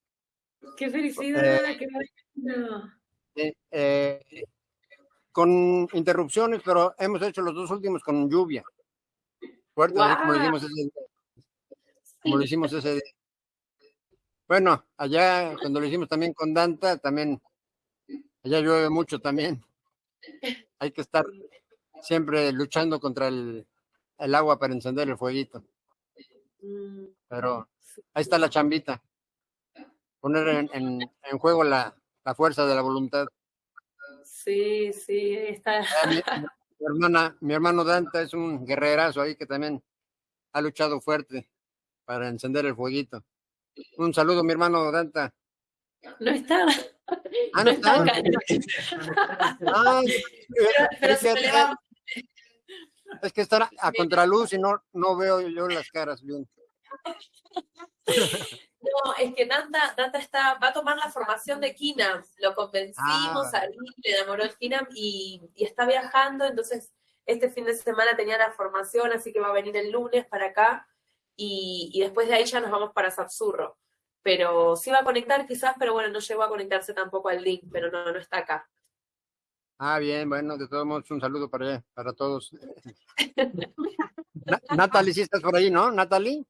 ¡Qué felicidad! ¡Qué Sí, eh, con interrupciones, pero hemos hecho los dos últimos con lluvia. Fuerte, como hicimos ese día. Como lo hicimos ese día. Bueno, allá cuando lo hicimos también con Danta, también allá llueve mucho también. Hay que estar siempre luchando contra el, el agua para encender el fueguito. Mm, Pero ahí está la chambita. Poner en, en- en juego la, la fuerza de la voluntad. Sí, sí, está. Mi, mi hermana, mi hermano Danta es un guerrerazo ahí que también ha luchado fuerte para encender el fueguito. Un saludo, mi hermano Danta. No está. Ah, No está acá. Ah, Pero es, se que, es que estar a contraluz y no, no veo yo las caras bien. No, es que Danta, Danta está, va a tomar la formación de Kinam. Lo convencimos Ah. a él, le enamoró el Kinam y, y está viajando. Entonces, este fin de semana tenía la formación, así que va a venir el lunes para acá. Y, y después de ahí ya nos vamos para Sapsurro. Pero sí va a conectar quizás, pero bueno, no llegó a conectarse tampoco al link, pero no, no está acá. Ah, bien, bueno, de todos modos, un saludo para para todos. Na- Natalie, sí estás por ahí, ¿no? Natalie.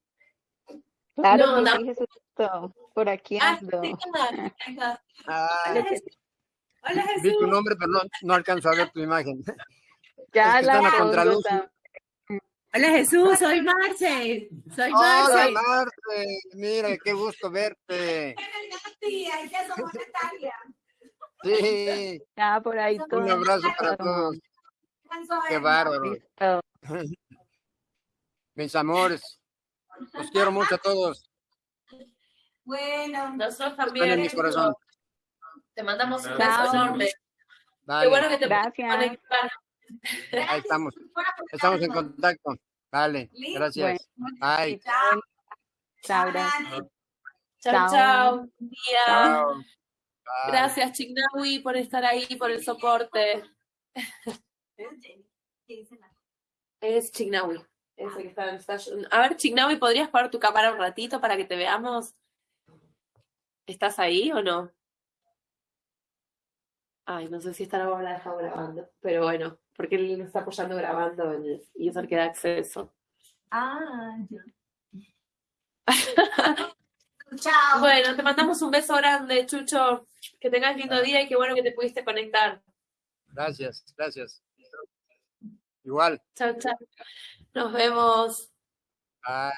Claro No, que no. sí, Jesucito. Por aquí Ah, ando. Ah, Hola Jesús. Hola vi tu Jesús. nombre, pero no, no alcanzo a ver tu imagen. Ya Es que la están a contraluz. Hola Jesús, soy Marce. Soy Hola, Marce. Mira, qué gusto verte. Que somos Natalia. Sí, Ya por ahí todo. un abrazo para todos. Qué bárbaro. Listo. Mis amores, los quiero mucho a todos. Bueno, Nosotros también. en mi corazón. Te mandamos un beso enorme. Qué Vale, bueno que te Gracias. conectar. ahí estamos. Estamos en contacto. Vale, Listo. gracias. Bye. Chao. Chao. Chao, Chao. chao. Buen día. Chao. Gracias, Chignawi, por estar ahí, por el soporte. ¿Qué Es Chignawi. Ese que está en Station. A ver, Chignawi, ¿podrías poner tu cámara un ratito para que te veamos? ¿Estás ahí o no? Ay, no sé si estará o la dejado grabando, pero bueno, porque él lo está apoyando grabando en el user que da acceso. Ah, ya. Chao. Bueno, te mandamos un beso grande, Chucho. Que tengas lindo día y qué bueno que te pudiste conectar. Gracias, gracias. Igual. Chao, chao. Nos vemos. Bye.